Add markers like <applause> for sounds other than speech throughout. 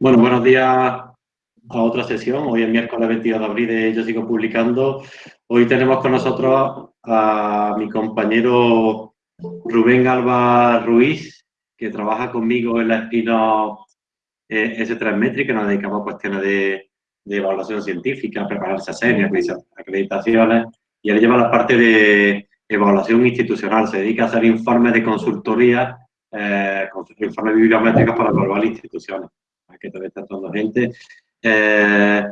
Bueno, buenos días a otra sesión. Hoy es miércoles 22 de abril de Yo Sigo Publicando. Hoy tenemos con nosotros a mi compañero Rubén Alba Ruiz, que trabaja conmigo en la espina eh, S3 Metric, que nos dedicamos a cuestiones de, evaluación científica, prepararse a series, acreditaciones, y él lleva la parte de evaluación institucional, se dedica a hacer informes de consultoría, eh, informes bibliométricos para evaluar instituciones, que todavía está toda gente. Eh,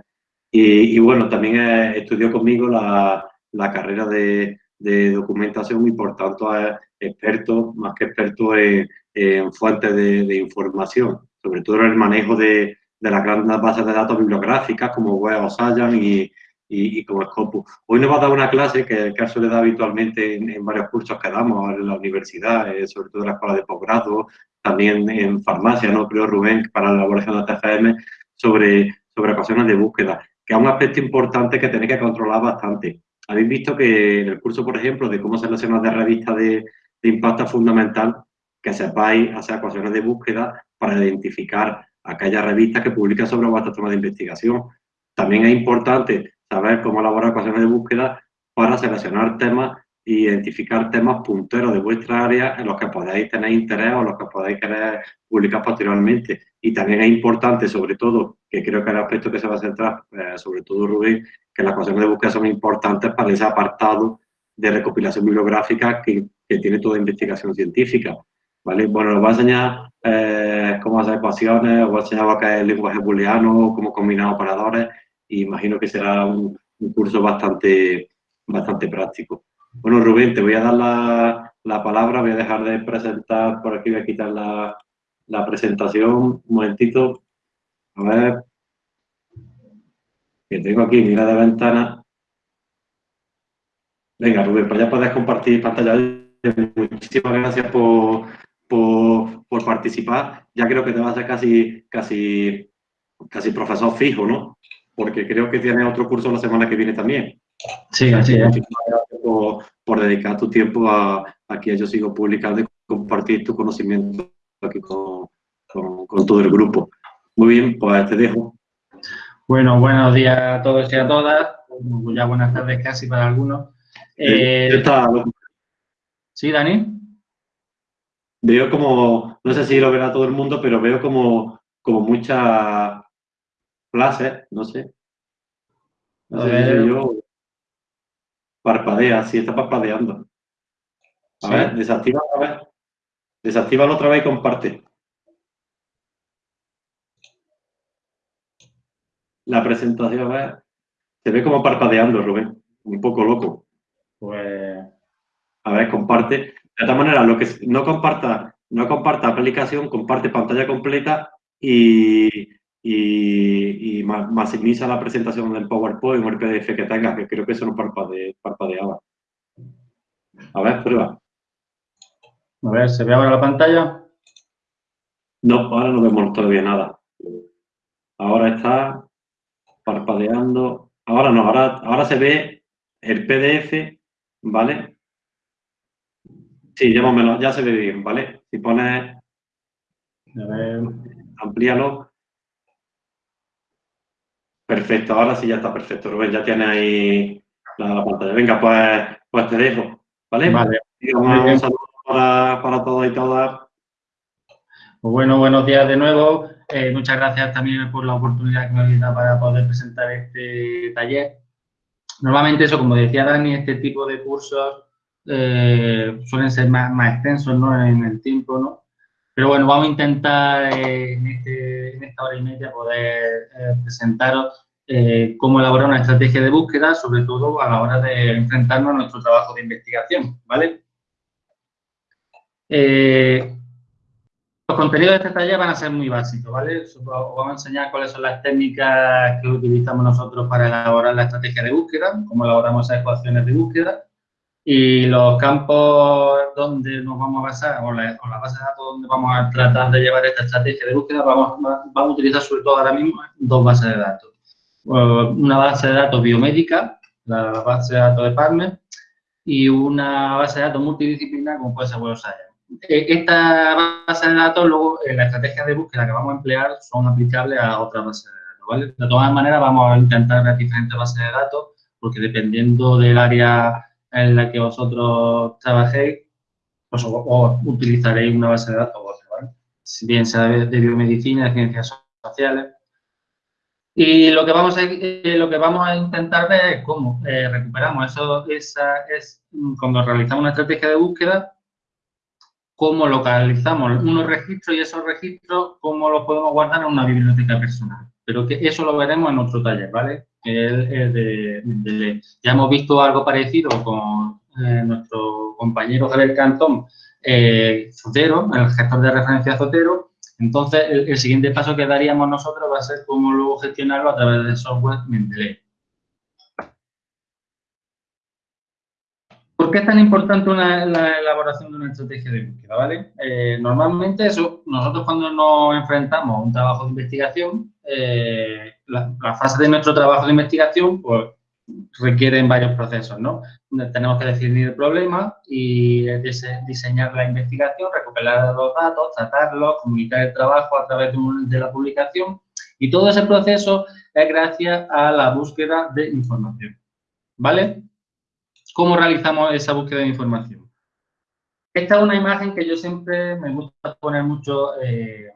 y, bueno, también estudió conmigo la, la carrera de, de, documentación y por tanto es experto, más que experto en, en fuentes de, de información sobre todo en el manejo de, de las grandes bases de datos bibliográficas como Web o Science y, y, como Scopus. Hoy nos va a dar una clase que, se le da habitualmente en, varios cursos que damos en la universidad, eh, sobre todo en la escuela de posgrado, también en farmacia, ¿no? Creo, Rubén, para la elaboración de TFM, sobre, sobre ecuaciones de búsqueda, que es un aspecto importante que tenéis que controlar bastante. Habéis visto que en el curso, por ejemplo, de cómo seleccionar de revista de, de impacto fundamental, que sepáis hacer ecuaciones de búsqueda para identificar aquellas revistas que publican sobre vuestro tema de investigación. También es importante saber cómo elaborar ecuaciones de búsqueda para seleccionar temas e identificar temas punteros de vuestra área en los que podáis tener interés o los que podáis querer publicar posteriormente. Y también es importante, sobre todo, que creo que el aspecto que se va a centrar, eh, sobre todo Rubén, que las ecuaciones de búsqueda son importantes para ese apartado de recopilación bibliográfica que, que tiene toda investigación científica. ¿vale? Bueno, os voy a enseñar eh, cómo hacer ecuaciones, os voy a enseñar lo que es el lenguaje booleano, cómo combinar operadores, imagino que será un, curso bastante, bastante práctico. Bueno, Rubén, te voy a dar la, la, palabra, voy a dejar de presentar, por aquí voy a quitar la, la presentación, un momentito, a ver, que tengo aquí, mira de ventana. Venga, Rubén, pues ya puedes compartir pantalla. Muchísimas gracias por, por, por, participar. Ya creo que te vas a ser casi, casi, casi profesor fijo, ¿no? Porque creo que tienes otro curso la semana que viene también. Sí, así es. Por, por, dedicar tu tiempo a, que Yo Sigo Publicando y compartir tu conocimiento aquí con, con, todo el grupo. Muy bien, pues te dejo. Bueno, buenos días a todos y a todas. Ya buenas tardes casi para algunos. Eh, está... ¿Sí, Dani? veo como, no sé si lo verá todo el mundo, pero veo como, como muchas no sé. No sé yo. Parpadea, sí, está parpadeando. A ver, desactiva otra vez. Desactívalo otra vez y comparte. La presentación, a ver. Se ve como parpadeando, Rubén. Un poco loco. Pues. A ver, comparte. De todas maneras, lo que no comparta, no comparta aplicación, comparte pantalla completa y, y, maximiza la presentación del PowerPoint o el PDF que tengas, que creo que eso no parpade, parpadeaba. A ver, prueba. A ver, ¿se ve ahora la pantalla? No, ahora no vemos todavía nada. Ahora está parpadeando. Ahora no, ahora, ahora se ve el PDF, ¿vale? Sí, llámamelo, ya se ve bien, ¿vale? Si pones... A ver, amplíalo. Perfecto, ahora sí ya está perfecto, Rubén, ya tiene ahí la, pantalla. Venga, pues, pues te dejo, ¿vale? Vale. un saludo para, para todos y todas. Pues bueno, buenos días de nuevo. Eh, muchas gracias también por la oportunidad que me dado para poder presentar este taller. Normalmente eso, como decía Dani, este tipo de cursos eh, suelen ser más, más extensos ¿no? en el tiempo, ¿no? Pero bueno, vamos a intentar eh, en, este, en, esta hora y media poder eh, presentaros cómo elaborar una estrategia de búsqueda, sobre todo a la hora de enfrentarnos a nuestro trabajo de investigación, ¿vale? los contenidos de este taller van a ser muy básicos, ¿vale? Os vamos a enseñar cuáles son las técnicas que utilizamos nosotros para elaborar la estrategia de búsqueda, cómo elaboramos esas ecuaciones de búsqueda, y los campos donde nos vamos a basar, o la, base de datos donde vamos a tratar de llevar esta estrategia de búsqueda, vamos, vamos a utilizar sobre todo ahora mismo dos bases de datos. Una base de datos biomédica, la base de datos de PubMed, y una base de datos multidisciplinar como puede ser Web eh, esta base de datos, luego en la estrategia de búsqueda que vamos a emplear son aplicables a otras bases de datos, ¿vale? De todas maneras, vamos a intentar ver diferentes bases de datos, porque dependiendo del área en la que vosotros trabajéis, pues o, utilizaréis una base de datos ¿vale? Si bien sea de, biomedicina, de ciencias sociales. Y lo que vamos a, eh, lo que vamos a intentar ver es cómo eh, recuperamos eso, esa, es cuando realizamos una estrategia de búsqueda, cómo localizamos unos registros y esos registros, cómo los podemos guardar en una biblioteca personal. Pero que eso lo veremos en otro taller, ¿vale? De, ya hemos visto algo parecido con eh, nuestro compañero Javier Cantón, eh, Zotero, el gestor de referencia Zotero. Entonces, el, siguiente paso que daríamos nosotros va a ser cómo luego gestionarlo a través del software Mendeley. ¿Por qué es tan importante la elaboración de una estrategia de búsqueda? ¿vale? Eh, normalmente nosotros cuando nos enfrentamos a un trabajo de investigación, eh, la, fase de nuestro trabajo de investigación pues, requieren varios procesos, ¿no? Tenemos que definir el problema y diseñar la investigación, recopilar los datos, tratarlos, comunicar el trabajo a través de la publicación y todo ese proceso es gracias a la búsqueda de información, ¿vale? ¿Cómo realizamos esa búsqueda de información? Esta es una imagen que yo siempre me gusta poner mucho eh,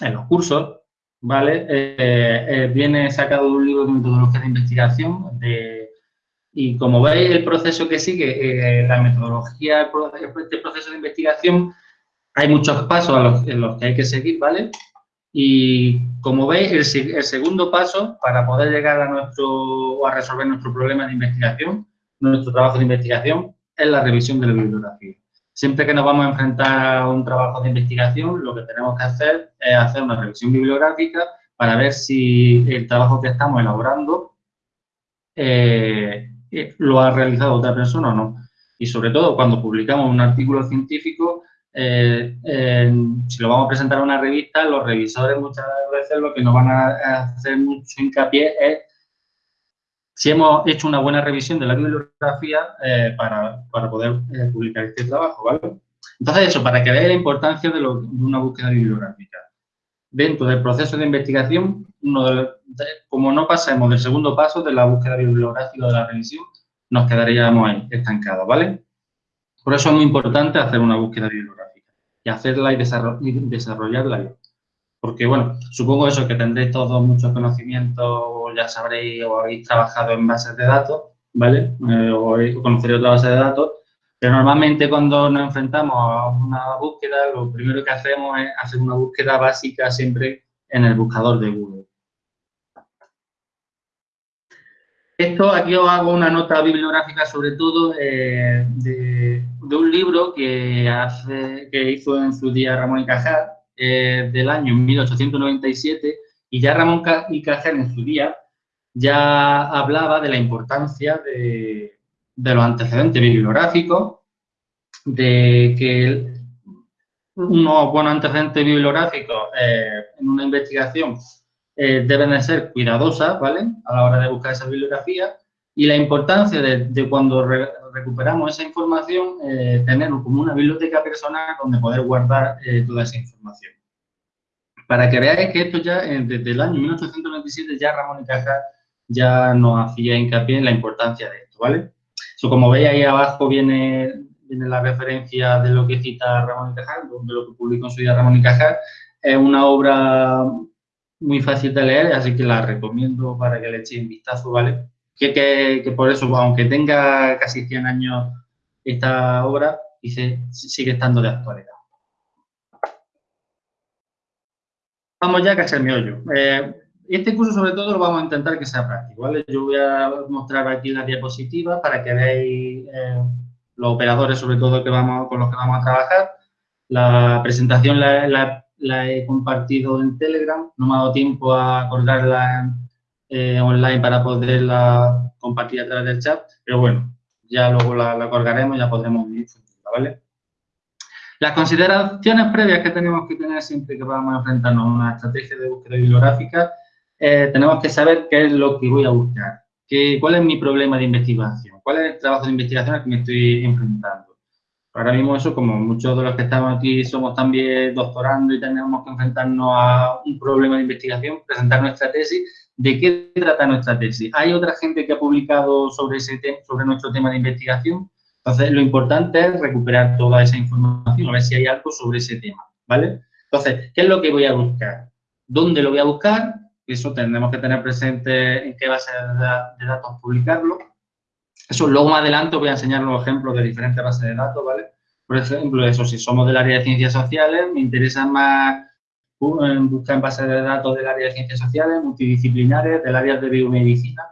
en los cursos, ¿vale? Eh, eh, viene sacado de un libro de metodología de investigación y como veis el proceso que sigue, la metodología, este proceso de investigación, hay muchos pasos en los que hay que seguir, ¿vale? Y como veis, el, el, segundo paso para poder llegar a nuestro a resolver nuestro problema de investigación nuestro trabajo de investigación es la revisión de la bibliografía. Siempre que nos vamos a enfrentar a un trabajo de investigación, lo que tenemos que hacer es hacer una revisión bibliográfica para ver si el trabajo que estamos elaborando eh, eh, lo ha realizado otra persona o no. Y sobre todo, cuando publicamos un artículo científico, eh, si lo vamos a presentar a una revista, los revisores muchas veces lo que nos van a hacer mucho hincapié es si hemos hecho una buena revisión de la bibliografía eh, para, poder eh, publicar este trabajo, ¿vale? Entonces, eso, para que veáis la importancia de, una búsqueda bibliográfica. Dentro del proceso de investigación, como no pasemos del segundo paso de la búsqueda bibliográfica de la revisión, nos quedaríamos ahí, estancados, ¿vale? Por eso es muy importante hacer una búsqueda bibliográfica y hacerla y, desarrollarla porque, bueno, supongo eso, que tendréis todos muchos conocimientos, ya sabréis, o habéis trabajado en bases de datos, ¿vale? Eh, o conoceréis otra base de datos, pero normalmente cuando nos enfrentamos a una búsqueda, lo primero que hacemos es hacer una búsqueda básica siempre en el buscador de Google. Esto, aquí os hago una nota bibliográfica sobre todo eh, de, un libro que, hace, que hizo en su día Ramón y Cajal, eh, del año 1897 y ya Ramón y en su día ya hablaba de la importancia de, los antecedentes bibliográficos, de que unos buenos antecedentes bibliográficos eh, en una investigación eh, deben de ser cuidadosas, ¿vale? A la hora de buscar esa bibliografía y la importancia de, cuando recuperamos esa información, eh, tener como una biblioteca personal donde poder guardar eh, toda esa información. Para que veáis que esto ya, eh, desde el año 1897, ya Ramón y Cajal ya nos hacía hincapié en la importancia de esto, ¿vale? como veis ahí abajo viene, viene la referencia de lo que cita Ramón y Cajal, de lo que publicó en su día Ramón y Cajal. Es una obra muy fácil de leer, así que la recomiendo para que le echéis un vistazo, ¿vale? que, por eso, aunque tenga casi 100 años esta obra, dice, sigue estando de actualidad. Vamos ya casi el meollo. Eh, este curso, sobre todo, lo vamos a intentar que sea práctico, ¿vale? Yo voy a mostrar aquí la diapositiva para que veáis eh, los operadores, sobre todo, que vamos, con los que vamos a trabajar. La presentación la, la he compartido en Telegram. No me ha dado tiempo a colgarla eh, online para poderla compartir a través del chat, pero bueno, ya luego la, colgaremos, ya podremos difundirla, ¿vale? Las consideraciones previas que tenemos que tener siempre que vamos a enfrentarnos a una estrategia de búsqueda bibliográfica, eh, tenemos que saber qué es lo que voy a buscar, qué, cuál es mi problema de investigación, cuál es el trabajo de investigación al que me estoy enfrentando. Ahora mismo eso, como muchos de los que estamos aquí somos también doctorando y tenemos que enfrentarnos a un problema de investigación, presentar nuestra tesis, ¿de qué trata nuestra tesis? ¿Hay otra gente que ha publicado sobre, ese sobre nuestro tema de investigación? Entonces, lo importante es recuperar toda esa información, a ver si hay algo sobre ese tema, ¿vale? Entonces, ¿qué es lo que voy a buscar? ¿Dónde lo voy a buscar? Eso tendremos que tener presente en qué base de datos publicarlo. Eso luego más adelante voy a enseñar los ejemplos de diferentes bases de datos, ¿vale? Por ejemplo, eso, si somos del área de ciencias sociales, me interesa más buscar en bases de datos del área de ciencias sociales, multidisciplinares, del área de biomedicina.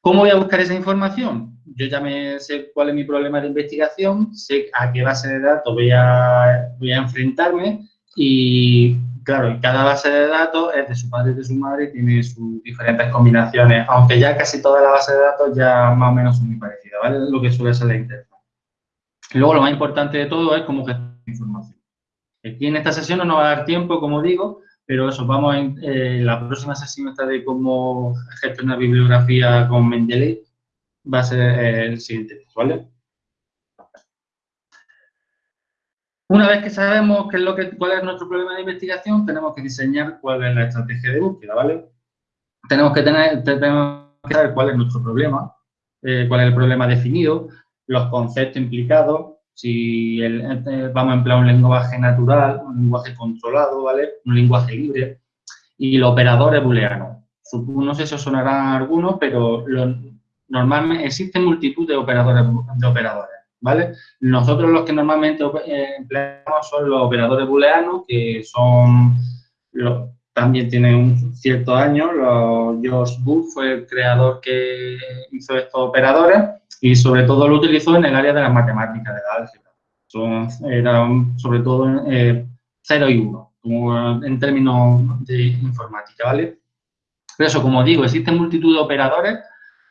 ¿Cómo voy a buscar esa información? Yo ya me sé cuál es mi problema de investigación, sé a qué base de datos voy a, voy a enfrentarme y claro, cada base de datos es de su padre y de su madre y tiene sus diferentes combinaciones, aunque ya casi todas las bases de datos ya más o menos son muy parecidas, ¿vale? Lo que suele ser la interfaz. Luego, lo más importante de todo es cómo gestionar la información. Aquí en esta sesión no nos va a dar tiempo, como digo, pero eso, vamos en eh, la próxima sesión esta de cómo gestionar bibliografía con Mendeley, va a ser el siguiente, ¿vale? Una vez que sabemos qué es lo que, cuál es nuestro problema de investigación, tenemos que diseñar cuál es la estrategia de búsqueda, ¿vale? Tenemos que, tener, tenemos que saber cuál es nuestro problema, eh, cuál es el problema definido, los conceptos implicados, si eh, vamos a emplear un lenguaje natural, un lenguaje controlado, ¿vale? Un lenguaje libre y los operadores booleanos. No sé si os sonarán algunos, pero normalmente existen multitud de operadores, de operadores. ¿vale? Nosotros los que normalmente eh, empleamos son los operadores booleanos, que son, también tienen un cierto año, los, George Booth fue el creador que hizo estos operadores y sobre todo lo utilizó en el área de las matemáticas, de la álgebra. Son, eran sobre todo eh, 0 y 1, como en términos de informática, ¿vale? Pero eso, como digo, existen multitud de operadores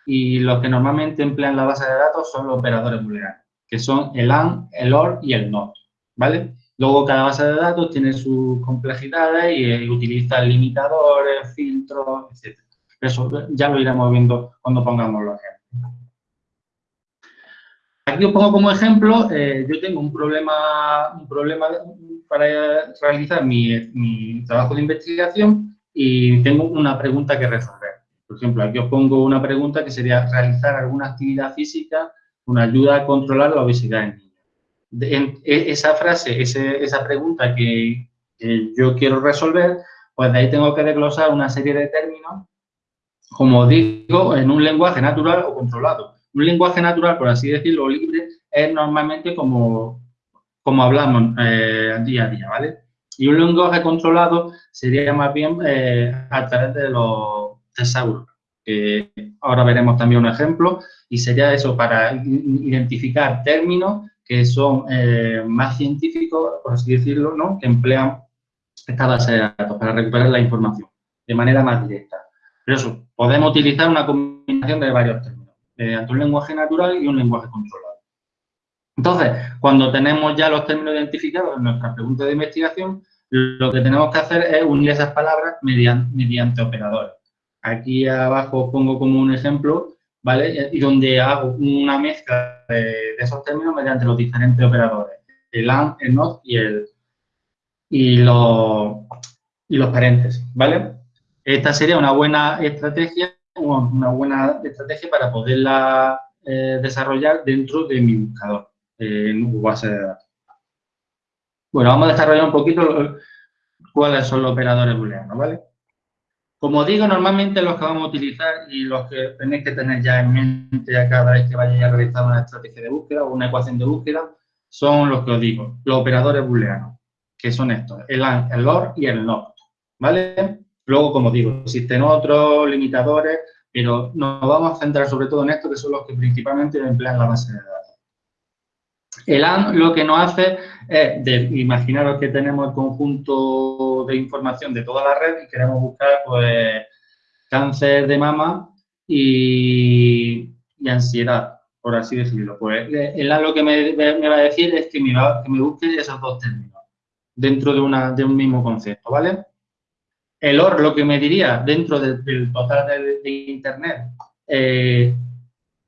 y los que normalmente emplean la base de datos son los operadores booleanos que son el AND, el OR y el NOT, ¿vale? Luego cada base de datos tiene sus complejidades y, eh, utiliza limitadores, filtros, etc. Eso ya lo iremos viendo cuando pongamos los ejemplos. Aquí os pongo como ejemplo, eh, yo tengo un problema, un problema para realizar mi, mi trabajo de investigación y tengo una pregunta que resolver. Por ejemplo, aquí os pongo una pregunta que sería realizar alguna actividad física una ayuda a controlar la obesidad en niños. E, esa frase, esa pregunta que, yo quiero resolver, pues de ahí tengo que desglosar una serie de términos, como digo, en un lenguaje natural o controlado. Un lenguaje natural, por así decirlo, libre, es normalmente como, como hablamos eh, día a día, ¿vale? Y un lenguaje controlado sería más bien eh, a través de los tesauros, que ahora veremos también un ejemplo, y sería eso para identificar términos que son eh, más científicos, por así decirlo, ¿no? que emplean esta base de datos para recuperar la información de manera más directa. Pero eso, podemos utilizar una combinación de varios términos, mediante un lenguaje natural y un lenguaje controlado. Entonces, cuando tenemos ya los términos identificados en nuestra pregunta de investigación, lo que tenemos que hacer es unir esas palabras mediante operadores. Aquí abajo pongo como un ejemplo ¿vale? Y donde hago una mezcla de, esos términos mediante los diferentes operadores, el AND, el NOT y, el, y, los, y los paréntesis, ¿vale? Esta sería una buena estrategia, una buena estrategia para poderla eh, desarrollar dentro de mi buscador en base de datos. Bueno, vamos a desarrollar un poquito cuáles son los operadores booleanos, ¿vale? Como digo, normalmente los que vamos a utilizar y los que tenéis que tener ya en mente a cada vez que vayáis a realizar una estrategia de búsqueda o una ecuación de búsqueda, son los que os digo, los operadores booleanos, que son estos, el AND, el OR y el NOT, ¿vale? Luego, como digo, existen otros limitadores, pero nos vamos a centrar sobre todo en estos, que son los que principalmente emplean la base de datos. El AND lo que nos hace es, de, imaginaros que tenemos el conjunto de información de toda la red y queremos buscar pues, cáncer de mama y, ansiedad, por así decirlo. Pues AND lo que me, va a decir es que me, que me busque esos dos términos dentro de, una, de un mismo concepto, ¿vale? El OR lo que me diría dentro del total de, Internet, eh,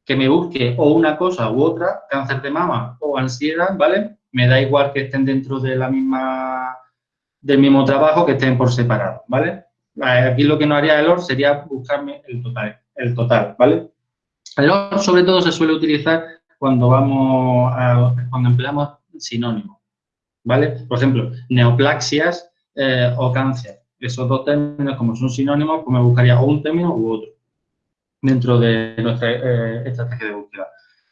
que me busque o una cosa u otra, cáncer de mama o ansiedad, ¿vale? Me da igual que estén dentro de la misma, del mismo trabajo, que estén por separado, ¿vale? Aquí lo que no haría el OR sería buscarme el total, el total, ¿vale? El OR sobre todo se suele utilizar cuando vamos a, cuando empleamos sinónimos, ¿vale? Por ejemplo, neoplaxias eh, o cáncer. Esos dos términos, como son sinónimos, pues me buscaría un término u otro dentro de nuestra eh, estrategia de búsqueda.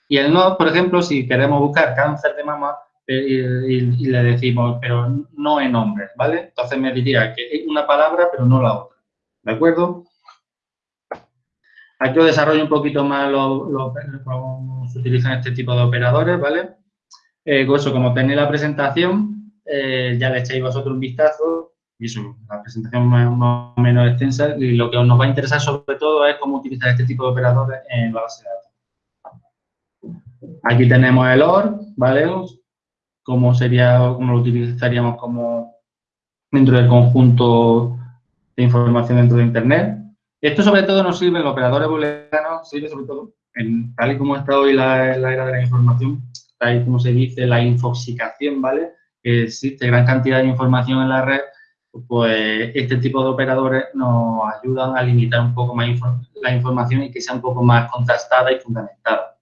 Y el no, por ejemplo, si queremos buscar cáncer de mama eh, y, le decimos, pero no en nombres, ¿vale? Entonces me diría que es una palabra, pero no la otra, ¿de acuerdo? Aquí os desarrollo un poquito más cómo se utilizan este tipo de operadores, ¿vale? Eh, eso, como tenéis la presentación, eh, ya le echáis vosotros un vistazo y eso, la presentación más, menos extensa y lo que nos va a interesar sobre todo es cómo utilizar este tipo de operadores en la base de datos. Aquí tenemos el OR, ¿vale? Cómo sería, cómo lo utilizaríamos como dentro del conjunto de información dentro de Internet. Esto sobre todo nos sirve, los operadores booleanos, sirve sobre todo, en, tal y como está hoy la, la era de la información, tal y como se dice, la infoxicación, ¿vale? Que existe gran cantidad de información en la red pues este tipo de operadores nos ayudan a limitar un poco más la información y que sea un poco más contrastada y fundamentada.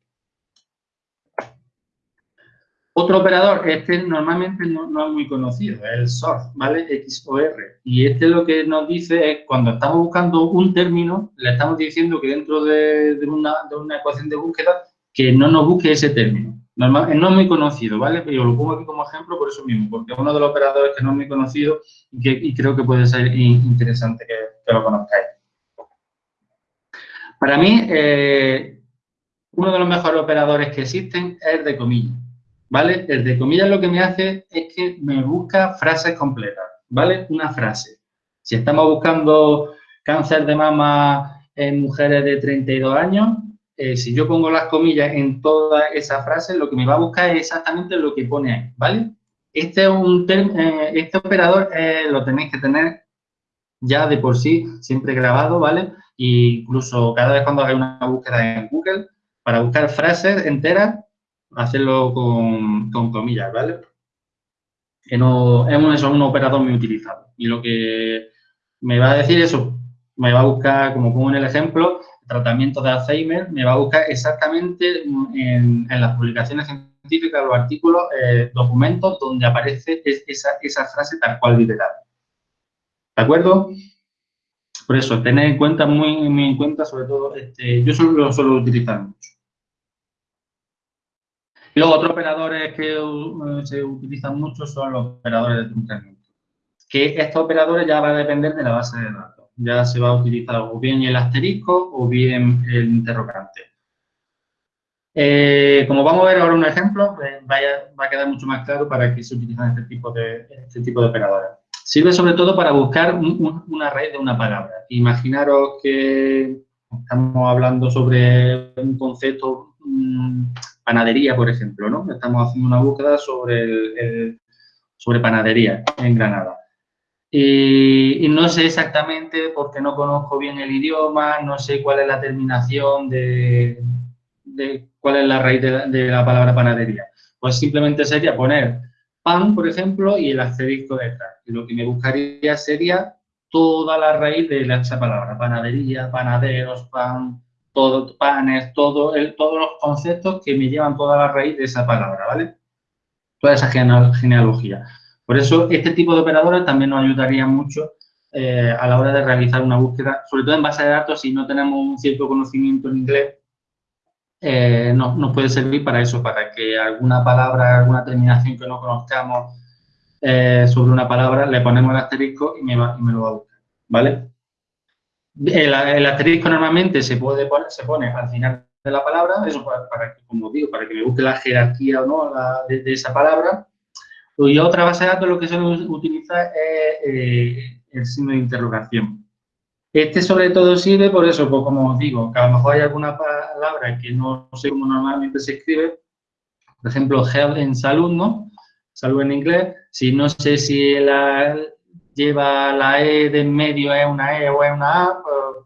Otro operador, este normalmente no, es muy conocido, es el SOR, ¿vale? XOR. Y este lo que nos dice es, cuando estamos buscando un término, le estamos diciendo que dentro de, una, de una ecuación de búsqueda, que no nos busque ese término. Normal, no es muy conocido, ¿vale? Pero lo pongo aquí como ejemplo por eso mismo, porque es uno de los operadores que no es muy conocido y, creo que puede ser interesante que, lo conozcáis. Para mí, eh, uno de los mejores operadores que existen es el de comillas, ¿vale? El de comillas lo que me hace es que me busca frases completas, ¿vale? Una frase. Si estamos buscando cáncer de mama en mujeres de 32 años, eh, si yo pongo las comillas en toda esa frase, lo que me va a buscar es exactamente lo que pone ahí, ¿vale? Este, es un eh, este operador eh, lo tenéis que tener ya de por sí siempre grabado, ¿vale? E incluso cada vez cuando hagáis una búsqueda en Google, para buscar frases enteras, hacerlo con, comillas, ¿vale? Que no, es un, operador muy utilizado. Y lo que me va a decir eso, me va a buscar, como pongo en el ejemplo, tratamiento de Alzheimer, me va a buscar exactamente en, las publicaciones científicas, los artículos, eh, documentos donde aparece esa, frase tal cual literal. ¿De acuerdo? Por eso, tener en cuenta, muy, muy en cuenta, sobre todo, este, yo solo lo suelo utilizar mucho. Luego, otros operadores que uh, se utilizan mucho son los operadores de truncamiento. Que estos operadores ya van a depender de la base de datos ya se va a utilizar o bien el asterisco o bien el interrogante. Eh, como vamos a ver ahora un ejemplo, pues va a quedar mucho más claro para qué se utilizan este tipo de, este tipo de operadores. Sirve sobre todo para buscar una raíz de una palabra. Imaginaros que estamos hablando sobre un concepto, panadería, por ejemplo, ¿no? Estamos haciendo una búsqueda sobre, sobre panadería en Granada. Y, no sé exactamente porque no conozco bien el idioma, no sé cuál es la terminación de, cuál es la raíz de la, palabra panadería. Pues simplemente sería poner pan, por ejemplo, y el asterisco detrás. Y lo que me buscaría sería toda la raíz de esa palabra, panadería, panaderos, pan, todo, panes, todo todos los conceptos que me llevan toda la raíz de esa palabra, ¿vale? Toda esa genealogía. Por eso, este tipo de operadores también nos ayudaría mucho eh, a la hora de realizar una búsqueda, sobre todo en base de datos, si no tenemos un cierto conocimiento en inglés, eh, nos puede servir para eso, para que alguna palabra, alguna terminación que no conozcamos eh, sobre una palabra, le ponemos el asterisco y me, lo va a buscar, ¿vale? El, asterisco normalmente se, puede se pone al final de la palabra, eso para, que, como digo, para que me busque la jerarquía o no de esa palabra, y otra base de datos lo que se utiliza es eh, el signo de interrogación. Este sobre todo sirve por eso, pues como os digo, que a lo mejor hay alguna palabra que no sé cómo normalmente se escribe, por ejemplo, health en salud, ¿no? Salud en inglés, si no sé si la, lleva la E de en medio es una E o es una A,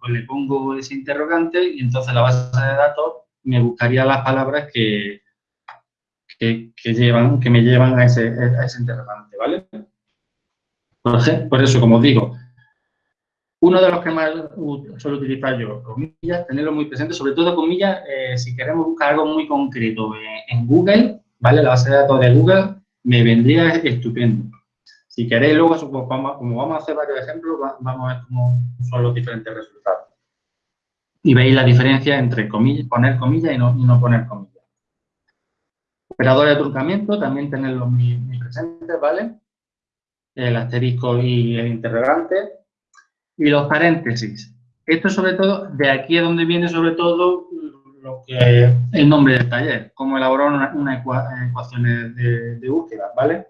pues, le pongo ese interrogante y entonces la base de datos me buscaría las palabras que, que, llevan, que me llevan a ese, a ese interrogante, ¿vale? Por, eso, como os digo, uno de los que más suelo utilizar yo, comillas, tenerlo muy presente, sobre todo comillas, eh, si queremos buscar algo muy concreto en Google, ¿vale? La base de datos de Google me vendría estupendo. Si queréis, luego, pues, como vamos a hacer varios ejemplos, vamos a ver cómo son los diferentes resultados. Y veis la diferencia entre poner comillas y no, no poner comillas. Operadores de truncamiento, también tenerlos muy, muy presentes, ¿vale? El asterisco y el interrogante. Y los paréntesis. Esto sobre todo, de aquí es donde viene sobre todo lo que el nombre del taller, cómo elaborar una, una ecuaciones de, de, búsqueda, ¿vale?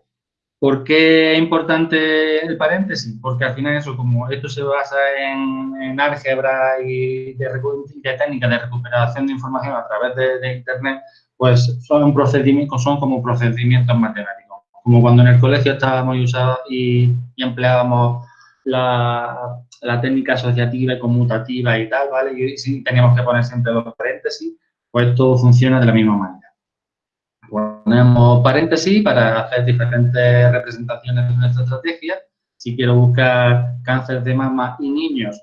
¿Por qué es importante el paréntesis? Porque al final eso, como esto se basa en, álgebra y de, de técnicas de recuperación de información a través de, Internet, pues son procedimientos, son como procedimientos matemáticos. Como cuando en el colegio estábamos usados y, y empleábamos la, técnica asociativa y conmutativa y tal, ¿vale? Y si teníamos que poner siempre dos paréntesis, pues todo funciona de la misma manera. Ponemos paréntesis para hacer diferentes representaciones de nuestra estrategia. Si quiero buscar cáncer de mama y niños,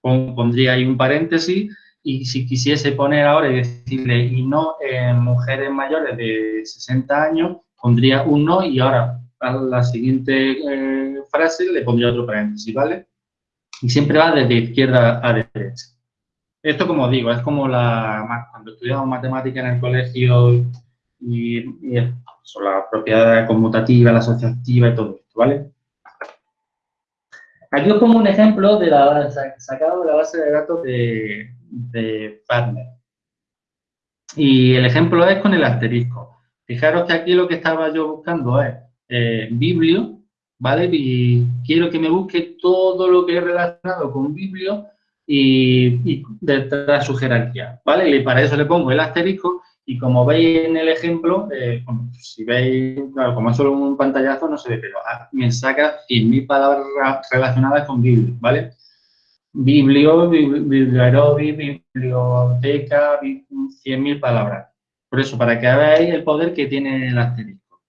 pondría ahí un paréntesis. Y si quisiese poner ahora y decirle y no en mujeres mayores de 60 años, pondría un no y ahora a la siguiente eh, frase le pondría otro paréntesis, ¿vale? Y siempre va desde izquierda a derecha. Esto, como digo, es como la, cuando estudiamos matemática en el colegio y, y son la propiedad conmutativa, la asociativa y todo esto, ¿vale? Aquí os pongo un ejemplo de la, sacado de la base de datos de, de Partner. Y el ejemplo es con el asterisco. Fijaros que aquí lo que estaba yo buscando es eh, Biblio, ¿vale? Y quiero que me busque todo lo que es relacionado con Biblio y, y detrás su jerarquía, ¿vale? Y para eso le pongo el asterisco y como veis en el ejemplo, eh, si veis, claro, como es solo un pantallazo no se ve, pero ah, me saca 100.000 palabras relacionadas con Biblio, ¿vale? Biblio, biblioaerobi, biblioteca, 100.000 palabras. Por eso, para que veáis el poder que tiene el asterisco.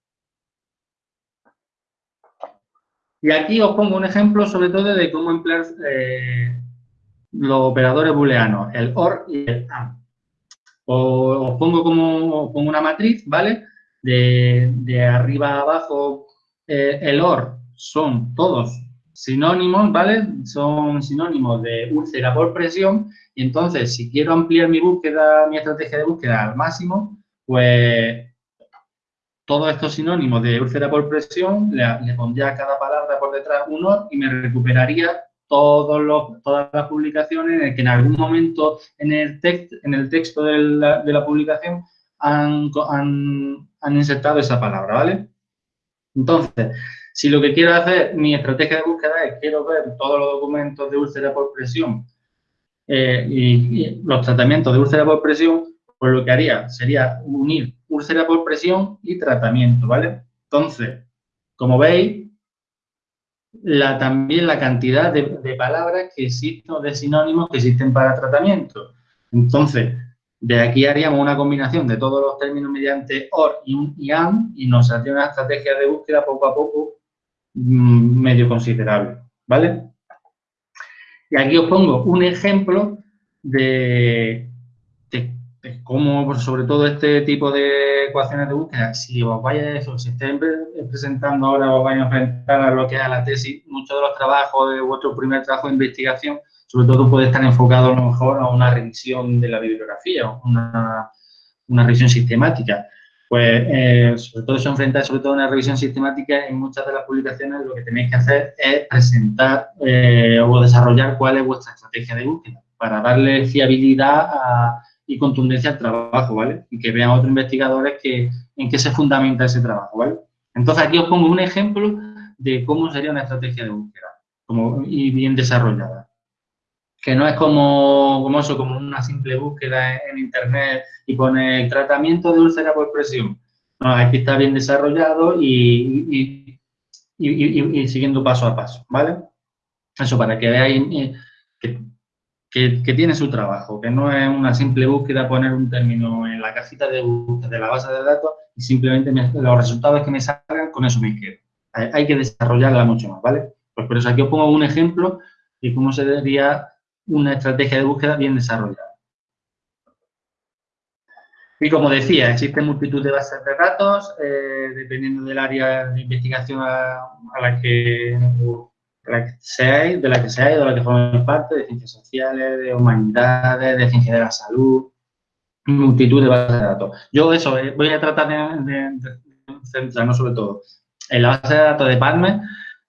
Y aquí os pongo un ejemplo sobre todo de cómo emplear eh, los operadores booleanos, el OR y el AND. Os, pongo como pongo una matriz, ¿vale? De, arriba a abajo, eh, el OR son todos sinónimos, ¿vale? Son sinónimos de úlcera por presión y entonces si quiero ampliar mi búsqueda, mi estrategia de búsqueda al máximo, pues todos estos sinónimos de úlcera por presión le, le pondría a cada palabra por detrás un OR y me recuperaría todos los, todas las publicaciones en que en algún momento en el, en el texto de la, de la publicación han, han, han, insertado esa palabra, ¿vale? Entonces, si lo que quiero hacer, mi estrategia de búsqueda es quiero ver todos los documentos de úlcera por presión eh, y, los tratamientos de úlcera por presión, pues lo que haría sería unir úlcera por presión y tratamiento, ¿vale? Entonces, como veis, la, también la cantidad de, palabras que existen, de sinónimos que existen para tratamiento. Entonces, de aquí haríamos una combinación de todos los términos mediante OR y IAM y nos haría una estrategia de búsqueda poco a poco mm, medio considerable, ¿vale? Y aquí os pongo un ejemplo de, pues, sobre todo este tipo de ecuaciones de búsqueda, si os vaya eso, si estéis presentando ahora, os vais a enfrentar a lo que es la tesis, muchos de los trabajos de vuestro primer trabajo de investigación, sobre todo puede estar enfocado a lo mejor a una revisión de la bibliografía, una, una revisión sistemática. Pues, eh, sobre todo se enfrenta sobre todo a una revisión sistemática, en muchas de las publicaciones lo que tenéis que hacer es presentar eh, o desarrollar cuál es vuestra estrategia de búsqueda para darle fiabilidad a y contundencia al trabajo, ¿vale? Y que vean otros investigadores que, en qué se fundamenta ese trabajo, ¿vale? Entonces, aquí os pongo un ejemplo de cómo sería una estrategia de búsqueda como, y bien desarrollada. Que no es como, como eso, como una simple búsqueda en, Internet y pone tratamiento de úlcera por presión. No, aquí está bien desarrollado y, y, y, siguiendo paso a paso, ¿vale? Eso para que veáis eh, que tiene su trabajo, que no es una simple búsqueda poner un término en la cajita de búsqueda de la base de datos y simplemente los resultados que me salgan, con eso me quedo. Hay, que desarrollarla mucho más, ¿vale? Pues por eso aquí os pongo un ejemplo de cómo sería una estrategia de búsqueda bien desarrollada. Y como decía, existen multitud de bases de datos, eh, dependiendo del área de investigación a, la que, seáis, de la que seáis, de la que formáis parte, de ciencias sociales, de humanidades, de ciencias de la salud, multitud de bases de datos. Yo eso, eh, voy a tratar de, centrarnos sobre todo en la base de datos de PubMed,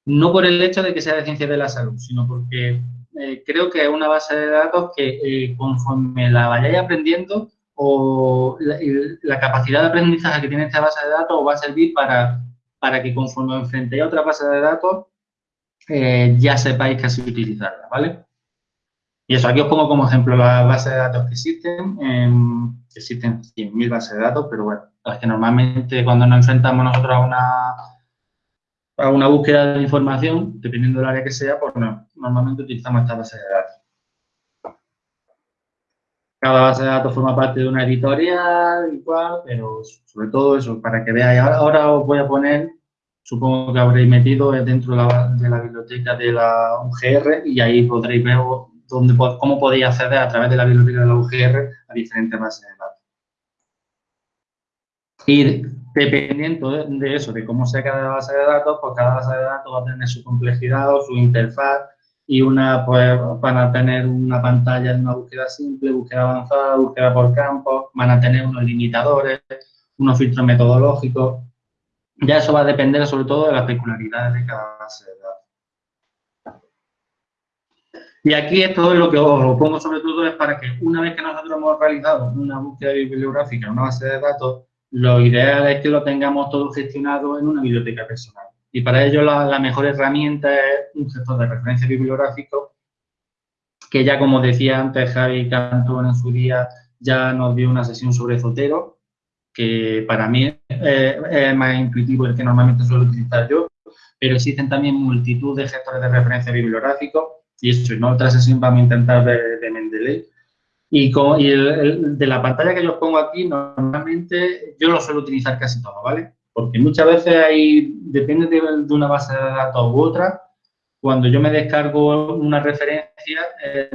no por el hecho de que sea de ciencias de la salud, sino porque eh, creo que es una base de datos que conforme la vayáis aprendiendo, o la, capacidad de aprendizaje que tiene esta base de datos va a servir para, para que conforme enfrentéis a otra base de datos eh, ya sepáis casi utilizarla, ¿vale? Y eso, aquí os pongo como ejemplo las bases de datos que existen. existen 100.000 bases de datos, pero bueno, es que normalmente cuando nos enfrentamos nosotros a una, a una búsqueda de información, dependiendo del área que sea, pues normalmente utilizamos esta base de datos. Cada base de datos forma parte de una editorial, igual, pero sobre todo eso, para que veáis. Ahora, os voy a poner, supongo que habréis metido dentro de la, biblioteca de la UGR y ahí podréis ver dónde, cómo podéis acceder a través de la biblioteca de la UGR a diferentes bases de datos. Y dependiendo de eso, de cómo sea cada base de datos, pues cada base de datos va a tener su complejidad o su interfaz y una pues van a tener una pantalla de una búsqueda simple, búsqueda avanzada, búsqueda por campo, van a tener unos limitadores, unos filtros metodológicos. Ya eso va a depender sobre todo de las peculiaridades de cada base de datos. Y aquí esto es lo que os pongo sobre todo es para que una vez que nosotros hemos realizado una búsqueda bibliográfica en una base de datos, lo ideal es que lo tengamos todo gestionado en una biblioteca personal. Y para ello la, mejor herramienta es un gestor de referencia bibliográfico que ya como decía antes Javi Cantón en su día ya nos dio una sesión sobre Zotero, que para mí es, más intuitivo el que normalmente suelo utilizar yo, pero existen también multitud de gestores de referencia bibliográfico y eso en otra sesión vamos a intentar ver de Mendeley. Y, de la pantalla que yo os pongo aquí, normalmente yo lo suelo utilizar casi todo, ¿vale? Porque muchas veces hay, depende de, una base de datos u otra, cuando yo me descargo una referencia, eh,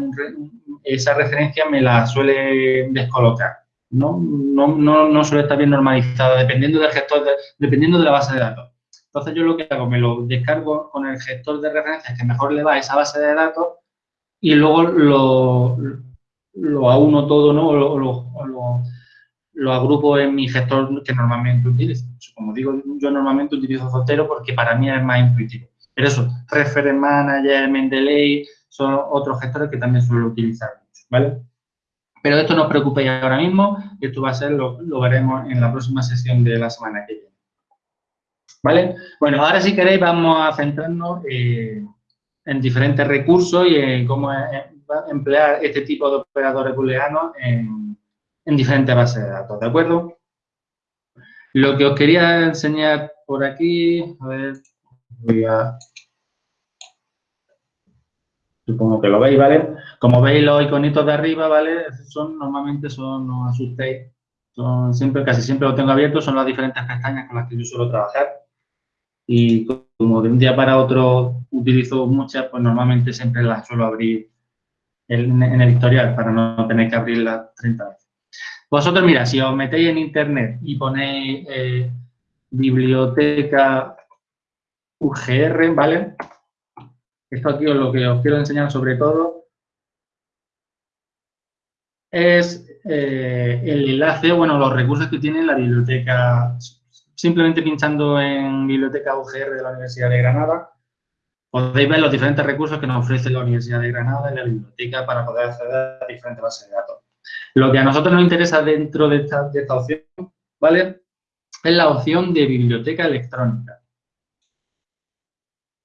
esa referencia me la suele descolocar. No, no, no, no suele estar bien normalizada, dependiendo del gestor, dependiendo de la base de datos. Entonces yo lo que hago, me lo descargo con el gestor de referencias que mejor le va a esa base de datos y luego lo, lo auno todo, ¿no? O lo, lo agrupo en mi gestor que normalmente utilizo. Como digo, yo normalmente utilizo Zotero porque para mí es más intuitivo. Pero eso, Reference Manager, Mendeley, son otros gestores que también suelo utilizar ¿vale? Pero esto no os preocupéis ahora mismo, esto va a ser, lo, veremos en la próxima sesión de la semana que viene. ¿Vale? Bueno, ahora si queréis vamos a centrarnos eh, en diferentes recursos y en cómo emplear este tipo de operadores booleanos en, en diferentes bases de datos, ¿de acuerdo? Lo que os quería enseñar por aquí, a ver, voy a... Supongo que lo veis, ¿vale? Como veis los iconitos de arriba, ¿vale? Son, normalmente son, no os asustéis, son siempre, casi siempre lo tengo abierto, son las diferentes pestañas con las que yo suelo trabajar. Y como de un día para otro utilizo muchas, pues normalmente siempre las suelo abrir en, en el historial para no tener que abrirlas 30 veces. Vosotros, mira, si os metéis en internet y ponéis eh, biblioteca UGR, ¿vale? Esto aquí es lo que os quiero enseñar sobre todo es eh, el enlace, bueno, los recursos que tiene la biblioteca. Simplemente pinchando en biblioteca UGR de la Universidad de Granada, podéis ver los diferentes recursos que nos ofrece la Universidad de Granada y la biblioteca para poder acceder a diferentes bases de datos. Lo que a nosotros nos interesa dentro de esta, opción, ¿vale? Es la opción de biblioteca electrónica.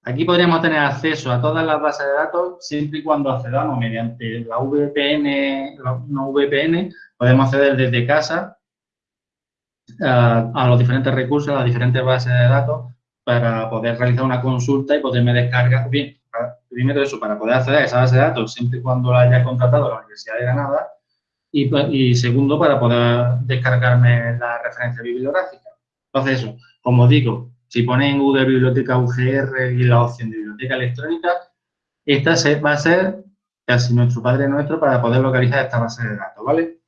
Aquí podríamos tener acceso a todas las bases de datos siempre y cuando accedamos mediante la VPN, no VPN, podemos acceder desde casa a, a, los diferentes recursos, a las diferentes bases de datos para poder realizar una consulta y poderme descargar, bien, primero eso, para poder acceder a esa base de datos siempre y cuando la haya contratado la Universidad de Granada y, y segundo, para poder descargarme la referencia bibliográfica. Entonces, eso, como digo, si ponen en Google Biblioteca UGR y la opción de biblioteca electrónica, esta va a ser casi nuestro padre nuestro para poder localizar esta base de datos, ¿vale?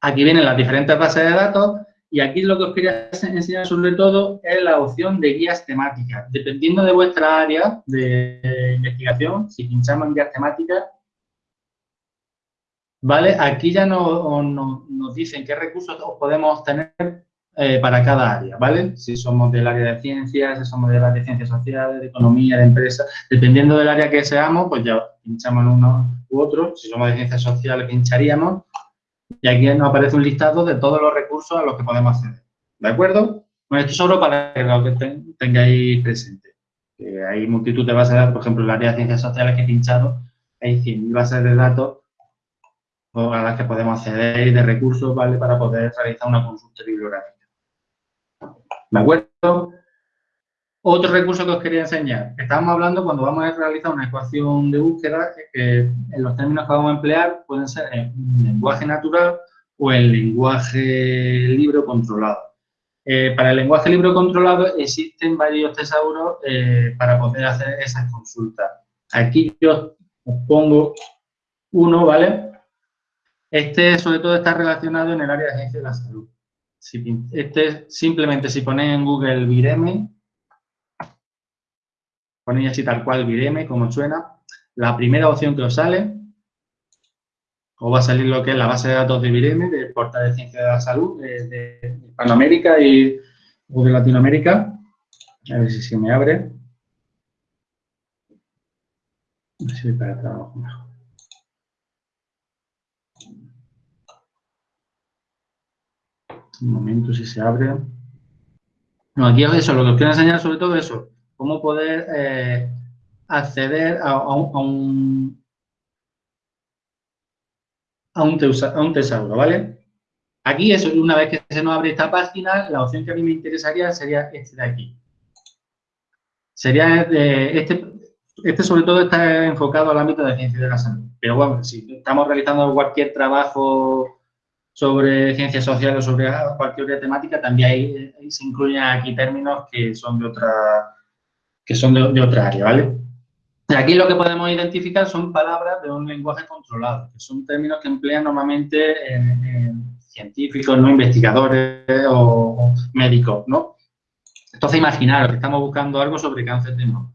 Aquí vienen las diferentes bases de datos y aquí lo que os quería enseñar sobre todo es la opción de guías temáticas. Dependiendo de vuestra área de investigación, si pinchamos en guías temáticas, ¿vale? Aquí ya nos dicen qué recursos podemos tener eh, para cada área, ¿vale? Si somos del área de ciencias, si somos del área de ciencias sociales, de economía, de empresa, dependiendo del área que seamos, pues ya pinchamos en uno u otro. Si somos de ciencias sociales, pincharíamos. Y aquí nos aparece un listado de todos los recursos a los que podemos acceder. ¿De acuerdo? Bueno, esto solo para que lo que tengáis presente. hay multitud de bases de datos, por ejemplo, el área de ciencias sociales que he pinchado, hay 100.000 bases de datos a las que podemos acceder y de recursos, ¿vale? Para poder realizar una consulta bibliográfica. ¿De acuerdo? Otro recurso que os quería enseñar. Estamos hablando cuando vamos a realizar una ecuación de búsqueda, que en los términos que vamos a emplear pueden ser en lenguaje natural o en lenguaje libro controlado. Eh, para el lenguaje libro controlado existen varios tesauros eh, para poder hacer esas consultas. Aquí yo os pongo uno, ¿vale? Este sobre todo está relacionado en el área de agencia de la salud. Este, simplemente si ponéis en Google Vireme, ponéis así tal cual Vireme, como suena, la primera opción que os sale, os va a salir lo que es la base de datos de Vireme, del portal de ciencia de la salud de, de Hispanoamérica y de Latinoamérica. A ver si se me abre. A ver si para trabajo mejor. Un momento si se abre. No, aquí es eso, lo que os quiero enseñar sobre todo eso, cómo poder eh, acceder a, un, a un, tesauro, ¿vale? Aquí, eso, una vez que se nos abre esta página, la opción que a mí me interesaría sería este de aquí. Sería este, este sobre todo está enfocado al ámbito de ciencia de la salud. Pero bueno, si estamos realizando cualquier trabajo sobre ciencias sociales o sobre cualquier otra temática, también se incluyen aquí términos que son de otra, que son de, otra área, ¿vale? Aquí lo que podemos identificar son palabras de un lenguaje controlado, que son términos que emplean normalmente científicos, no investigadores o, médicos, ¿no? Entonces, imaginaros que estamos buscando algo sobre cáncer de mama.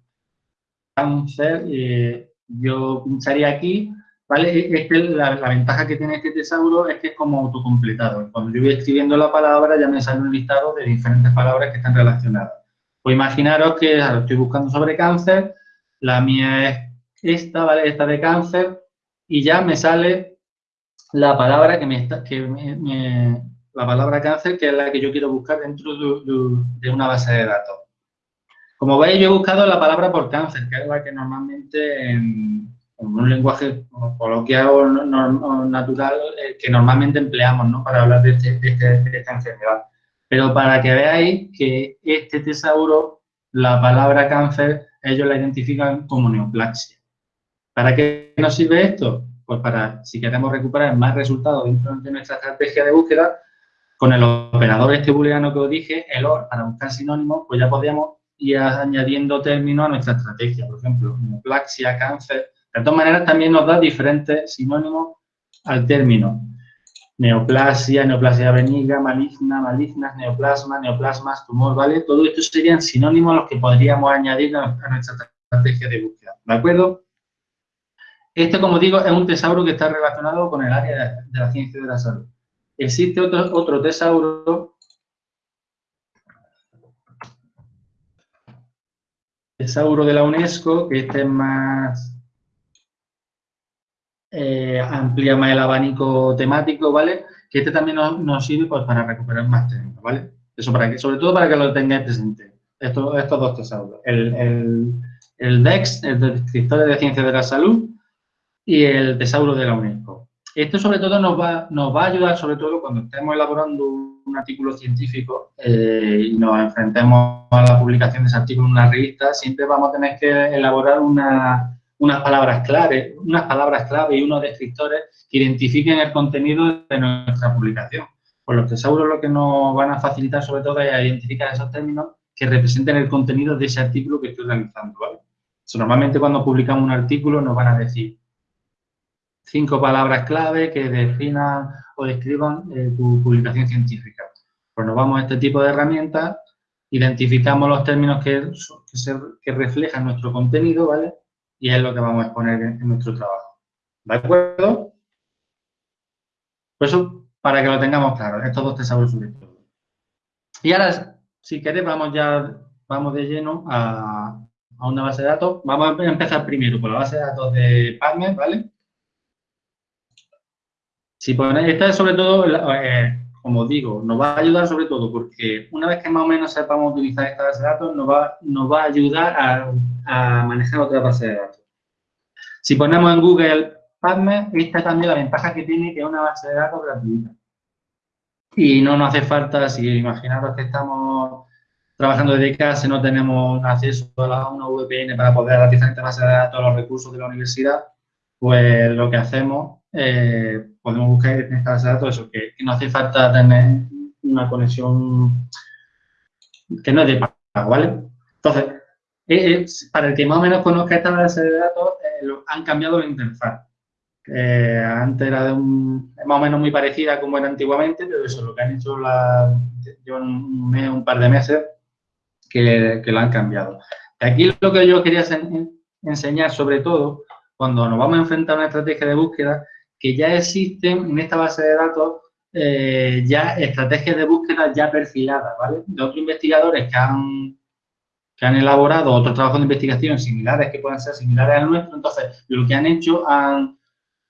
Cáncer, eh, yo pincharía aquí ¿Vale? La, ventaja que tiene este tesauro es que es como autocompletado. Cuando yo voy escribiendo la palabra ya me sale un listado de diferentes palabras que están relacionadas. Pues imaginaros que estoy buscando sobre cáncer, la mía es esta, ¿vale? Esta de cáncer, y ya me sale la palabra que me está, que me, la palabra cáncer, que es la que yo quiero buscar dentro de, una base de datos. Como veis, yo he buscado la palabra por cáncer, que es la que normalmente en, un lenguaje coloquial o natural eh, que normalmente empleamos ¿no? para hablar este, de, este, de, esta enfermedad. Pero para que veáis que este tesauro, la palabra cáncer, ellos la identifican como neoplasia. ¿Para qué nos sirve esto? Pues para, si queremos recuperar más resultados dentro de nuestra estrategia de búsqueda, con el operador este booleano que os dije, el OR, para buscar sinónimos, pues ya podríamos ir añadiendo términos a nuestra estrategia. Por ejemplo, neoplasia, cáncer, de todas maneras, también nos da diferentes sinónimos al término. Neoplasia, neoplasia benigna, maligna, malignas, neoplasma, neoplasmas, tumor, ¿vale? Todo esto serían sinónimos a los que podríamos añadir a nuestra estrategia de búsqueda, ¿de acuerdo? Este, como digo, es un tesauro que está relacionado con el área de, la ciencia de la salud. Existe otro, otro tesauro, tesauro de la UNESCO, que este es más eh, amplía más el abanico temático, ¿vale? Que este también nos, sirve pues, para recuperar más términos, ¿vale? Eso para que, sobre todo para que lo tengáis presente, estos, estos dos tesauros. El, el, el DEX, el Descriptor de Ciencias de la Salud, y el tesauro de la UNESCO. Esto sobre todo nos va, nos va a ayudar, sobre todo cuando estemos elaborando un artículo científico eh, y nos enfrentemos a la publicación de ese artículo en una revista, siempre vamos a tener que elaborar unas palabras clave, unas palabras clave y unos descriptores que identifiquen el contenido de nuestra publicación. Por lo que seguro lo que nos van a facilitar sobre todo es identificar esos términos que representen el contenido de ese artículo que estoy realizando. normalmente cuando publicamos un artículo nos van a decir cinco palabras clave que definan o describan eh, tu publicación científica. Pues nos vamos a este tipo de herramientas, identificamos los términos que, que, reflejan nuestro contenido, ¿vale? Y es lo que vamos a exponer en, nuestro trabajo. ¿De acuerdo? Pues eso para que lo tengamos claro, estos dos tesauros sobre todo. Y ahora, si queréis, vamos ya, vamos de lleno a, a una base de datos. Vamos a empezar primero por la base de datos de PubMed, ¿vale? Si ponéis, esta es sobre todo, eh, como digo, nos va a ayudar sobre todo porque una vez que más o menos sepamos utilizar esta base de datos, nos va, nos va a ayudar a, manejar otra base de datos. Si ponemos en Google PubMed, esta también la ventaja que tiene que es una base de datos gratuita. Y no nos hace falta, si imaginaros que estamos trabajando desde casa, no tenemos acceso a una VPN para poder a las diferentes bases de datos, los recursos de la universidad, pues lo que hacemos eh, podemos buscar en esta base de datos eso, que, no hace falta tener una conexión que no es de pago, ¿vale? Entonces, eh, para el que más o menos conozca esta base de datos, eh, han cambiado la interfaz. antes era de un, más o menos muy parecida como era antiguamente, pero eso, lo que han hecho la, un, mes, un par de meses que lo han cambiado. Aquí lo que yo quería enseñar sobre todo, cuando nos vamos a enfrentar a una estrategia de búsqueda, que ya existen en esta base de datos eh, ya estrategias de búsqueda ya perfiladas, ¿vale? De otros investigadores que han, que han elaborado otros trabajos de investigación similares, que pueden ser similares al nuestro, entonces lo que han hecho han,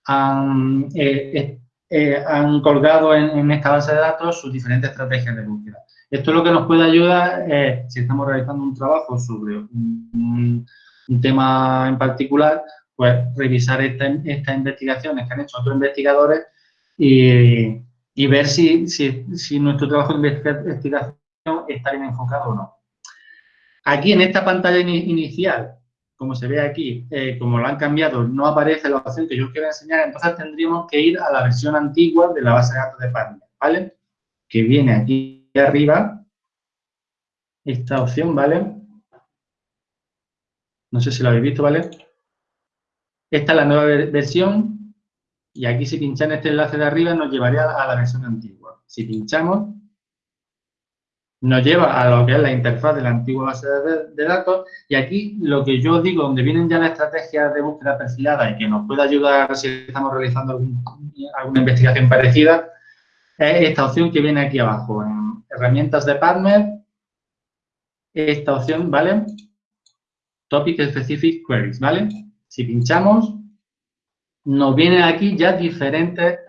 han, eh, eh, han colgado en, esta base de datos sus diferentes estrategias de búsqueda. Esto es lo que nos puede ayudar si estamos realizando un trabajo sobre un tema en particular, pues revisar estas investigaciones que han hecho otros investigadores y, ver si, nuestro trabajo de investigación está bien enfocado o no. Aquí en esta pantalla inicial, como se ve aquí, eh, como lo han cambiado, no aparece la opción que yo quiero enseñar, entonces tendríamos que ir a la versión antigua de la base de datos de Panda, ¿vale? Que viene aquí arriba, esta opción, ¿vale? No sé si lo habéis visto, ¿vale? Esta es la nueva versión y aquí si pinchan este enlace de arriba nos llevaría a la versión antigua. Si pinchamos, nos lleva a lo que es la interfaz de la antigua base de, datos y aquí lo que yo digo, donde vienen ya las estrategias de búsqueda perfilada y que nos puede ayudar si estamos realizando alguna investigación parecida, es esta opción que viene aquí abajo, en herramientas de partner, esta opción, ¿vale? Topic Specific Queries, ¿vale? Si pinchamos, nos vienen aquí ya diferentes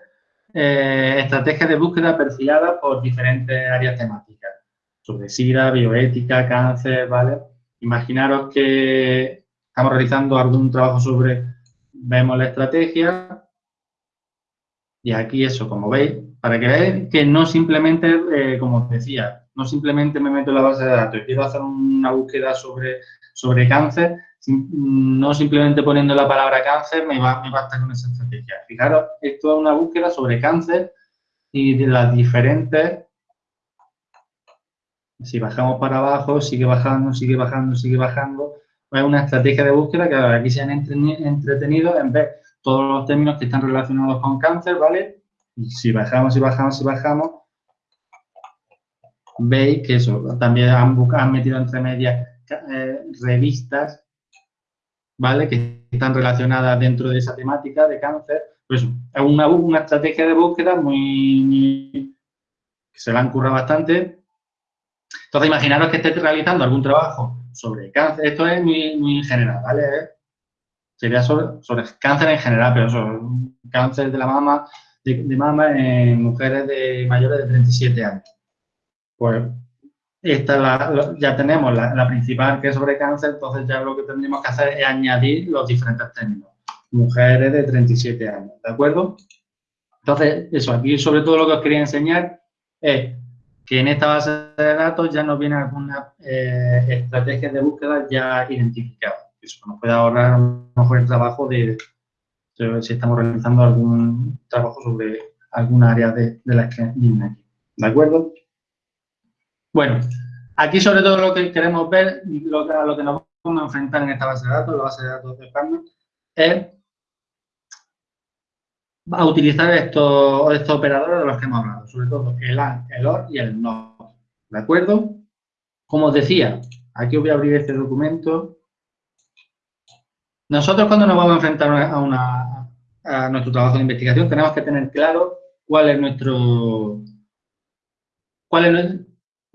eh, estrategias de búsqueda perfiladas por diferentes áreas temáticas. Sobre SIDA, bioética, cáncer, ¿vale? Imaginaros que estamos realizando algún trabajo sobre, vemos la estrategia, y aquí eso, como veis, para que veáis que no simplemente, eh, como os decía, no simplemente me meto en la base de datos y quiero hacer una búsqueda sobre, sobre cáncer, no simplemente poniendo la palabra cáncer me, va, me basta con esa estrategia. Fijaros, esto es una búsqueda sobre cáncer y de las diferentes... Si bajamos para abajo, sigue bajando, sigue bajando, sigue bajando. Es una estrategia de búsqueda que aquí se han entretenido en ver todos los términos que están relacionados con cáncer, ¿vale? Y si bajamos, si bajamos, si bajamos, veis que eso, también han, han metido entre medias eh, revistas ¿vale? Que están relacionadas dentro de esa temática de cáncer. Pues es una, una estrategia de búsqueda muy, que se la han currado bastante. Entonces, imaginaros que estéis realizando algún trabajo sobre cáncer. Esto es muy, muy general, ¿vale? Sería sobre, sobre, cáncer en general, pero sobre cáncer de la mama, de, mama en mujeres de mayores de 37 años. Pues esta ya tenemos la, principal que es sobre cáncer, entonces ya lo que tendríamos que hacer es añadir los diferentes términos. Mujeres de 37 años, ¿de acuerdo? Entonces, eso, aquí sobre todo lo que os quería enseñar es que en esta base de datos ya nos vienen algunas eh, estrategias de búsqueda ya identificadas. Eso nos puede ahorrar a lo mejor el trabajo de, si estamos realizando algún trabajo sobre alguna área de, de las que vienen aquí. ¿De acuerdo? Bueno, aquí sobre todo lo que queremos ver, lo que, nos vamos a enfrentar en esta base de datos, la base de datos de Partner, es a utilizar estos, operadores de los que hemos hablado, sobre todo el AND, el OR y el NOT. ¿De acuerdo? Como os decía, aquí voy a abrir este documento. Nosotros cuando nos vamos a enfrentar a, nuestro trabajo de investigación tenemos que tener claro cuál es nuestro cuál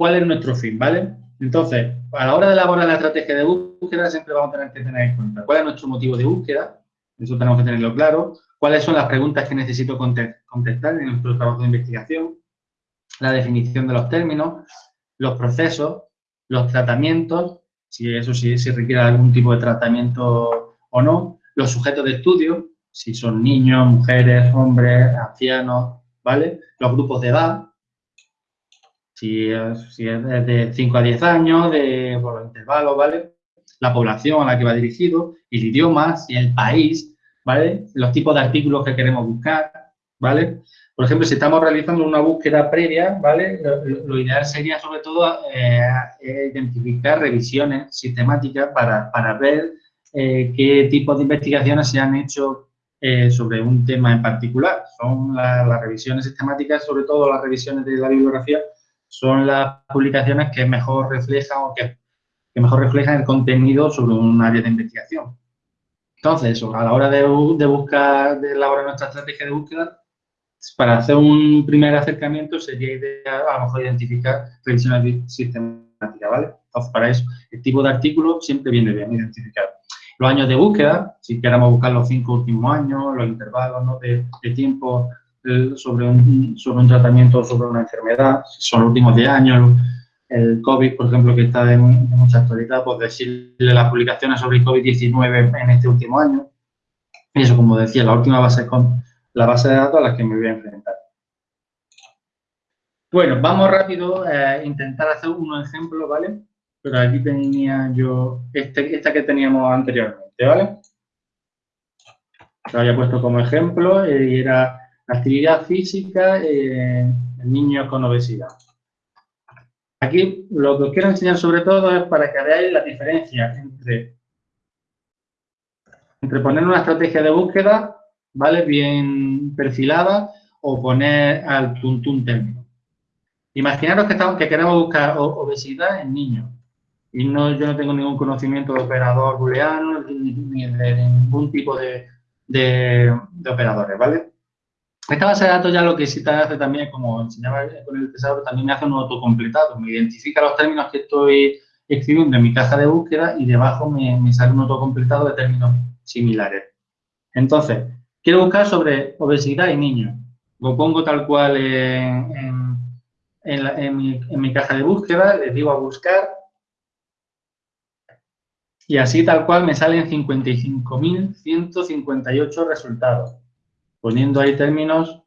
cuál es nuestro fin, ¿vale? Entonces, a la hora de elaborar la estrategia de búsqueda siempre vamos a tener que tener en cuenta cuál es nuestro motivo de búsqueda, eso tenemos que tenerlo claro, cuáles son las preguntas que necesito contestar en nuestro trabajo de investigación, la definición de los términos, los procesos, los tratamientos, si eso sí requiere algún tipo de tratamiento o no, los sujetos de estudio, si son niños, mujeres, hombres, ancianos, ¿vale? Los grupos de edad, si es, de 5 a 10 años, de, por los intervalos, ¿vale? La población a la que va dirigido, el idioma, si el país, ¿vale? Los tipos de artículos que queremos buscar, ¿vale? Por ejemplo, si estamos realizando una búsqueda previa, ¿vale? Lo, ideal sería, sobre todo, eh, identificar revisiones sistemáticas para, para ver eh, qué tipos de investigaciones se han hecho eh, sobre un tema en particular. Son las revisiones sistemáticas, sobre todo las revisiones de la bibliografía, son las publicaciones que mejor reflejan o que, mejor reflejan el contenido sobre un área de investigación. Entonces, a la hora de, buscar, de elaborar nuestra estrategia de búsqueda, para hacer un primer acercamiento sería ideal a lo mejor identificar revisiones sistemáticas, ¿vale? Entonces, para eso, el tipo de artículo siempre viene bien identificar. Los años de búsqueda, si queremos buscar los cinco últimos años, los intervalos de, de tiempo sobre un, sobre un tratamiento o sobre una enfermedad, son los últimos 10 años, el COVID, por ejemplo, que está en, mucha actualidad, pues decirle las publicaciones sobre COVID-19 en este último año. Y eso, como decía, la última base con la base de datos a la que me voy a enfrentar. Bueno, vamos rápido a intentar hacer unos ejemplos, ¿vale? Pero aquí tenía yo este, esta que teníamos anteriormente, ¿vale? Lo había puesto como ejemplo y era Actividad física en niños con obesidad. Aquí lo que os quiero enseñar sobre todo es para que veáis la diferencia entre, entre poner una estrategia de búsqueda, ¿vale? Bien perfilada o poner al tuntún término. Imaginaros que, estamos, que queremos buscar obesidad en niños. Y no, yo no tengo ningún conocimiento de operador booleano ni de ningún tipo de, de operadores, ¿vale? Esta base de datos ya lo que sí te hace también, como enseñaba con el tesauro, también me hace un autocompletado. Me identifica los términos que estoy escribiendo en mi caja de búsqueda y debajo me, sale un autocompletado de términos similares. Entonces, quiero buscar sobre obesidad y niños. Lo pongo tal cual en, mi, en mi caja de búsqueda, les digo a buscar y así tal cual me salen 55.158 resultados poniendo ahí términos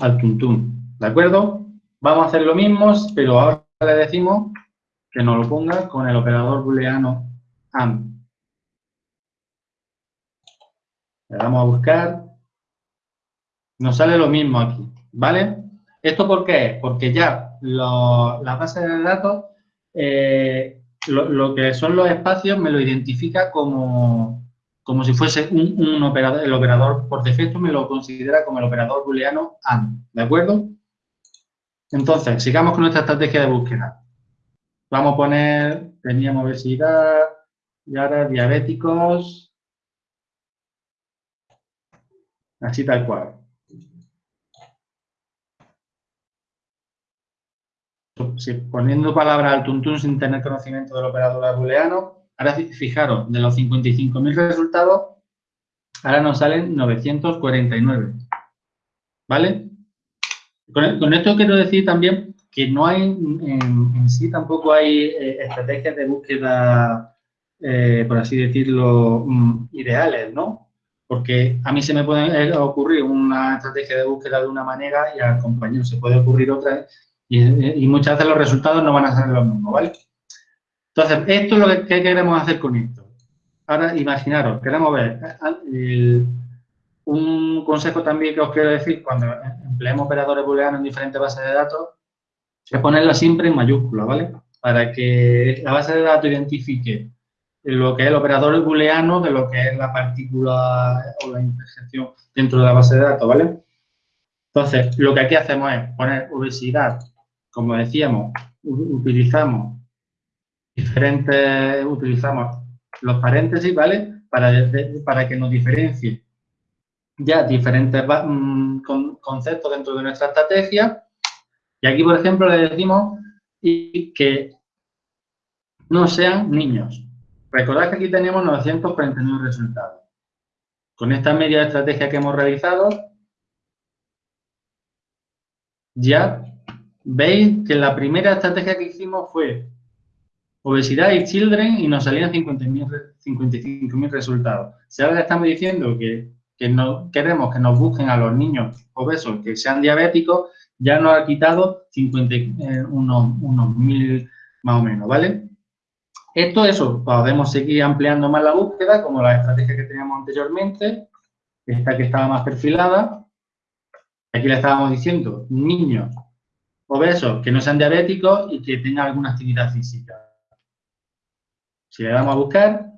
al tuntún, ¿de acuerdo? Vamos a hacer lo mismo, pero ahora le decimos que nos lo ponga con el operador booleano AND. Le damos a buscar. Nos sale lo mismo aquí, ¿vale? ¿Esto por qué? Porque ya la base de datos, eh, lo, que son los espacios me lo identifica como, como si fuese un, operador, el operador por defecto me lo considera como el operador booleano AND, ¿de acuerdo? Entonces, sigamos con nuestra estrategia de búsqueda. Vamos a poner, teníamos obesidad y ahora diabéticos, así tal cual. poniendo palabra al tuntún sin tener conocimiento del operador booleano, Ahora fijaros, de los 55.000 resultados, ahora nos salen 949. ¿Vale? Con, esto quiero decir también que no hay, en, sí tampoco hay eh, estrategias de búsqueda, eh, por así decirlo, mm, ideales, ¿no? Porque a mí se me puede ocurrir una estrategia de búsqueda de una manera y al compañero se puede ocurrir otra Y, muchas veces los resultados no van a ser los mismos, ¿vale? Entonces, esto es lo que, queremos hacer con esto. Ahora, imaginaros, queremos ver un consejo también que os quiero decir cuando empleemos operadores booleanos en diferentes bases de datos es ponerla siempre en mayúscula, ¿vale? Para que la base de datos identifique lo que es el operador booleano de lo que es la partícula o la interjección dentro de la base de datos, ¿vale? Entonces, lo que aquí hacemos es poner obesidad, como decíamos, utilizamos diferentes, utilizamos los paréntesis, ¿vale? Para, para que nos diferencie ya diferentes mm, conceptos dentro de nuestra estrategia. Y aquí, por ejemplo, le decimos que no sean niños. Recordad que aquí tenemos 949 resultados. Con esta media estrategia que hemos realizado, ya veis que la primera estrategia que hicimos fue obesidad y children y nos salían 55.000 resultados. Si ahora estamos diciendo que, no queremos que nos busquen a los niños obesos que sean diabéticos, ya nos ha quitado 50, eh, unos, unos mil más o menos, ¿vale? Esto, eso, podemos seguir ampliando más la búsqueda, como la estrategia que teníamos anteriormente, esta que estaba más perfilada. Aquí le estábamos diciendo, niños obesos que no sean diabéticos y que tengan alguna actividad física. Si le damos a buscar,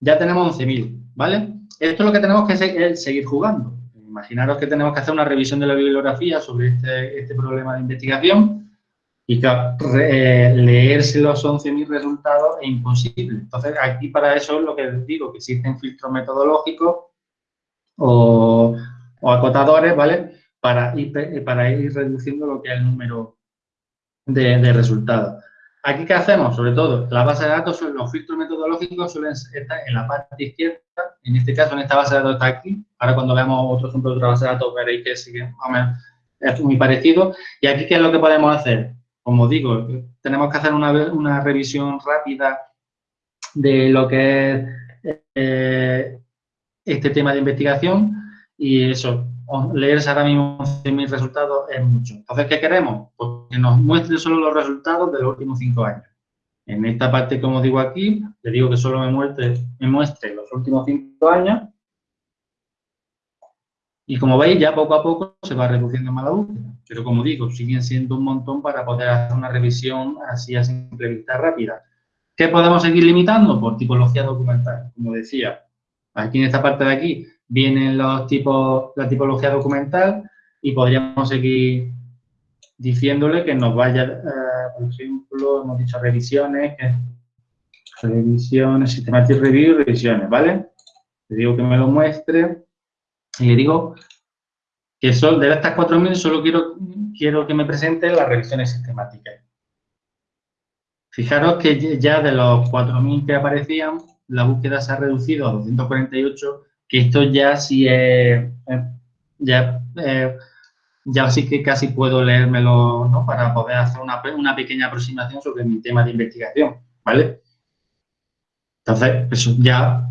ya tenemos 11.000, ¿vale? Esto es lo que tenemos que seguir jugando. Imaginaros que tenemos que hacer una revisión de la bibliografía sobre este, este problema de investigación y eh, leerse los 11.000 resultados es imposible. Entonces, aquí para eso es lo que digo, que existen filtros metodológicos o, acotadores, ¿vale? Para ir reduciendo lo que es el número de, resultados. Aquí, ¿qué hacemos? Sobre todo, la base de datos, los filtros metodológicos suelen estar en la parte izquierda. En este caso, en esta base de datos está aquí. Ahora, cuando veamos otro ejemplo de otra base de datos, veréis que sigue es muy parecido. Y aquí, ¿qué es lo que podemos hacer? como digo, tenemos que hacer una, revisión rápida de lo que es eh, este tema de investigación y eso, leerse ahora mismo mis resultados es mucho. Entonces, ¿qué queremos? Pues que nos muestre solo los resultados de los últimos cinco años. En esta parte, como digo aquí, le digo que solo me muestre, los últimos cinco años y como veis, ya poco a poco se va reduciendo más la búsqueda. Pero como digo, siguen siendo un montón para poder hacer una revisión así a simple vista rápida. ¿Qué podemos seguir limitando? Por tipología documental. Como decía, aquí en esta parte de aquí vienen los tipos, la tipología documental y podríamos seguir diciéndole que nos vaya, eh, por ejemplo, hemos dicho revisiones, revisiones, systematic review, revisiones, ¿vale? Le digo que me lo muestre y le digo que son, de estas 4.000 solo quiero, quiero que me presente las revisiones sistemáticas. Fijaros que ya de los 4.000 que aparecían, la búsqueda se ha reducido a 248, que esto ya sí es, ya, eh, ya sí que casi puedo leérmelo, ¿no? Para poder hacer una, una pequeña aproximación sobre mi tema de investigación, ¿vale? Entonces, eso ya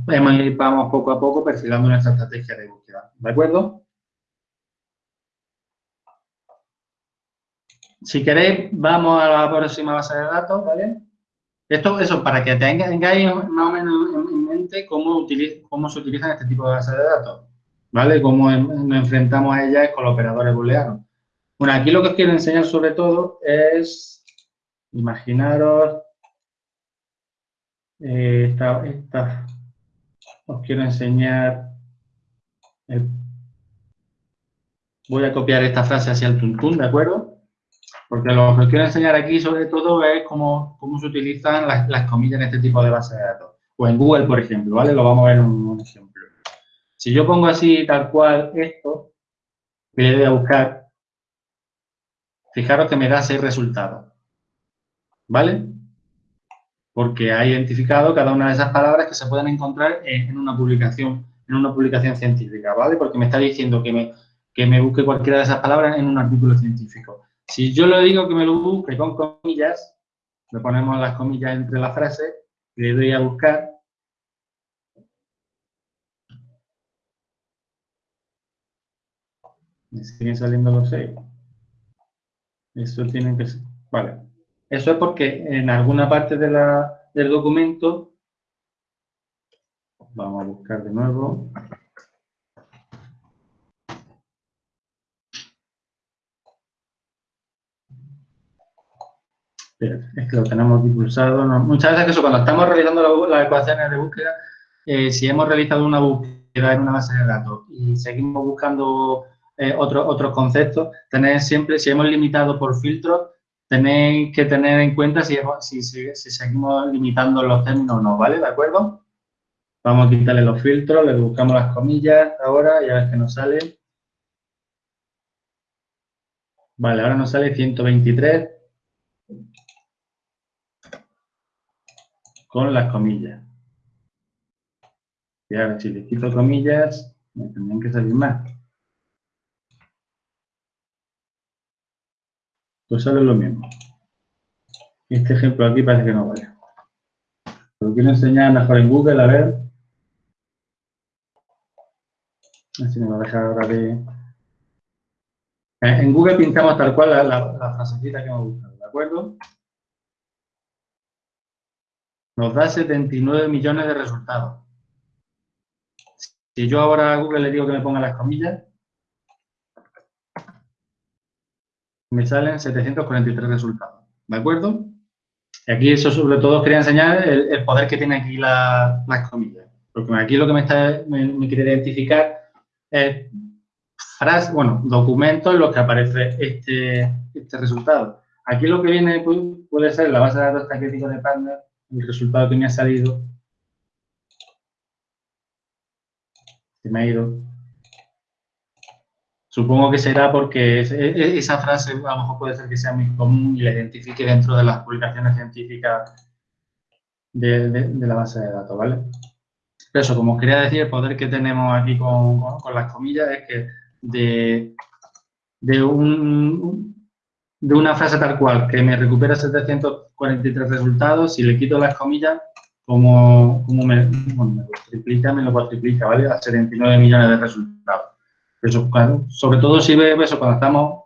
vamos poco a poco perfilando nuestra estrategia de búsqueda. ¿De acuerdo? Si queréis, vamos a la próxima base de datos, ¿vale? Esto, eso, para que tengáis más o menos en mente cómo, cómo se utilizan este tipo de bases de datos, ¿vale? Cómo nos enfrentamos a ellas con los operadores booleanos. Bueno, aquí lo que os quiero enseñar sobre todo es, imaginaros, eh, esta, os quiero enseñar, voy a copiar esta frase hacia el tuntún, ¿de acuerdo? Porque lo que os quiero enseñar aquí sobre todo es cómo, cómo se utilizan las, comillas en este tipo de bases de datos. O en Google, por ejemplo, ¿vale? Lo vamos a ver en un, ejemplo. Si yo pongo así tal cual esto, voy a buscar, fijaros que me da seis resultados. ¿Vale? porque ha identificado cada una de esas palabras que se pueden encontrar en, una publicación en una publicación científica, ¿vale? Porque me está diciendo que me, que me busque cualquiera de esas palabras en un artículo científico. Si yo le digo que me lo busque con comillas, le ponemos las comillas entre las frases, le doy a buscar, me siguen saliendo los seis. Eso tiene que ser. Vale. Eso es porque en alguna parte de la, del documento, vamos a buscar de nuevo. es que lo tenemos impulsado. Muchas veces eso, cuando estamos realizando las ecuaciones de búsqueda, eh, si hemos realizado una búsqueda en una base de datos y seguimos buscando eh, otros conceptos, tenéis siempre, si hemos limitado por filtros, tenéis que tener en cuenta si, seguimos limitando los términos o no, ¿vale? ¿De acuerdo? Vamos a quitarle los filtros, le buscamos las comillas ahora y a ver qué nos sale. Vale, ahora nos sale 123 con las comillas. Y ahora, si le quito comillas, me tendrían que salir más. Pues sale lo mismo. Este ejemplo aquí parece que no vale. Lo quiero enseñar mejor en Google, a ver. Así me va a dejar ahora de... Eh, en Google pintamos tal cual la, la, la frasecita que hemos buscado, ¿de acuerdo? Nos da 79 millones de resultados. Si yo ahora a Google le digo que me ponga las comillas, me salen 743 resultados. ¿De acuerdo? Y aquí eso sobre todo quería enseñar el, poder que tiene aquí las comillas. Porque aquí lo que me, está, me, quiere identificar es frases, bueno, documentos en los que aparece este, este resultado. Aquí lo que viene puede, ser la base de datos críticos de partner, el resultado que me ha salido se me ha ido. Supongo que será porque esa frase a lo mejor puede ser que sea muy común y la identifique dentro de las publicaciones científicas de, la base de datos, ¿vale? Pero eso, como quería decir, el poder que tenemos aquí con, las comillas es que de, un, de una frase tal cual que me recupera 743 resultados, si le quito las comillas, como, como me, bueno, me lo triplica, me lo cuatriplica, ¿vale? A 79 millones de resultados. Eso, sobre todo si ve eso cuando estamos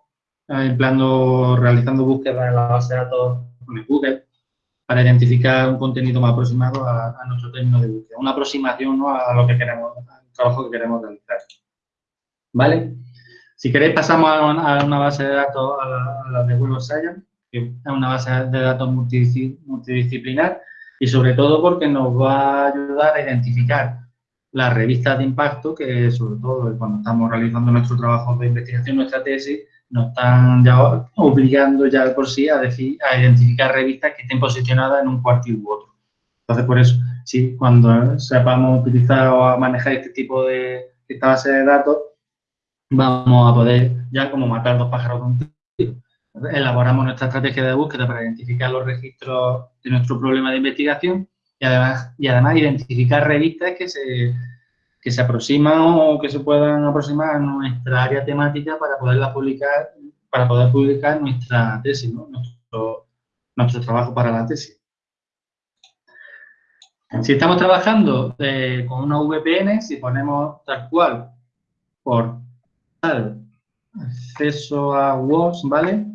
eh, empleando, realizando búsquedas en la base de datos con Google para identificar un contenido más aproximado a, nuestro término de búsqueda. Una aproximación ¿no? a lo que queremos, al trabajo que queremos realizar. ¿Vale? Si queréis pasamos a una, base de datos, a la, de Web Science, que es una base de datos multidisciplinar y sobre todo porque nos va a ayudar a identificar las revistas de impacto que sobre todo cuando estamos realizando nuestro trabajo de investigación, nuestra tesis, nos están ya obligando ya por sí a, decir, a identificar revistas que estén posicionadas en un cuartil u otro. Entonces, por eso, sí, cuando sepamos utilizar o manejar este tipo de esta base de datos, vamos a poder ya como matar dos pájaros con un tiro. Elaboramos nuestra estrategia de búsqueda para identificar los registros de nuestro problema de investigación y además, y además identificar revistas que se, que se aproximan o que se puedan aproximar a nuestra área temática para poderla publicar, para poder publicar nuestra tesis, nuestro, nuestro trabajo para la tesis. Si estamos trabajando eh, con una VPN, si ponemos tal cual por acceso a WOS, ¿vale?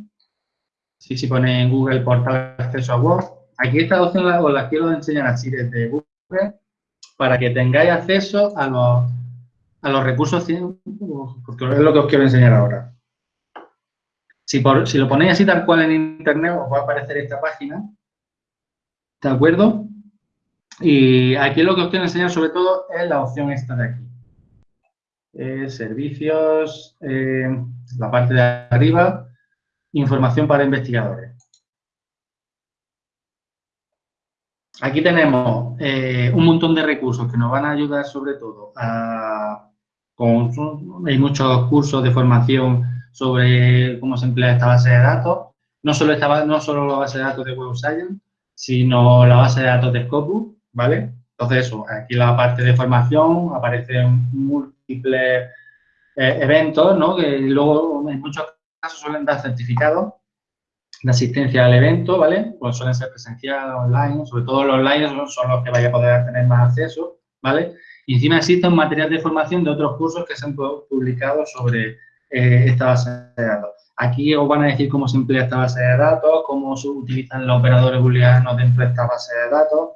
Si se pone en Google portal acceso a WOS, aquí esta opción os la quiero enseñar así desde Google para que tengáis acceso a los, a los recursos, porque es lo que os quiero enseñar ahora. Si lo ponéis así tal cual en Internet, os va a aparecer esta página, ¿de acuerdo? Y aquí lo que os quiero enseñar sobre todo es la opción esta de aquí. Eh, servicios, eh, la parte de arriba, información para investigadores. Aquí tenemos eh, un montón de recursos que nos van a ayudar sobre todo a, hay muchos cursos de formación sobre cómo se emplea esta base de datos, no solo, esta, no solo la base de datos de Web Science, sino la base de datos de Scopus, ¿vale? Entonces, eso, aquí la parte de formación aparecen múltiples eh, eventos, ¿no? Que luego en muchos casos suelen dar certificados de asistencia al evento, ¿vale? Pues suelen ser presencial, online, sobre todo los online son, los que vaya a poder tener más acceso, ¿vale? Y encima existe un material de formación de otros cursos que se han publicado sobre eh, esta base de datos. Aquí os van a decir cómo se emplea esta base de datos, cómo se utilizan los operadores booleanos dentro de esta base de datos.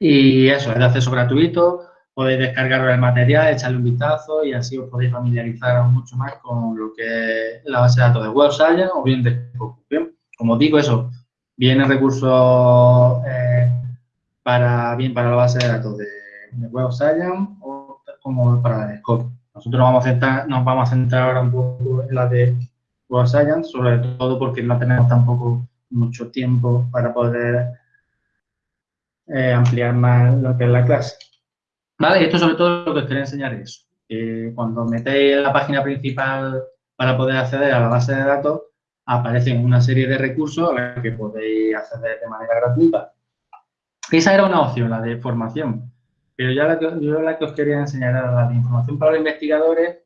Y eso, es de acceso gratuito, podéis descargar el material, echarle un vistazo y así os podéis familiarizar mucho más con lo que es la base de datos de Web Science o bien de Bien, como digo, eso, viene recursos eh, para, bien para la base de datos de, Web Science o como para la Scope. Nosotros nos vamos, a centrar, nos vamos a centrar ahora un poco en la de Web Science, sobre todo porque no tenemos tampoco mucho tiempo para poder eh, ampliar más lo que es la clase. Vale, esto sobre todo lo que os quería enseñar es, que cuando metéis la página principal para poder acceder a la base de datos, aparecen una serie de recursos a los que podéis acceder de manera gratuita. Esa era una opción, la de formación. Pero ya la que, yo la que os quería enseñar era la de información para los investigadores,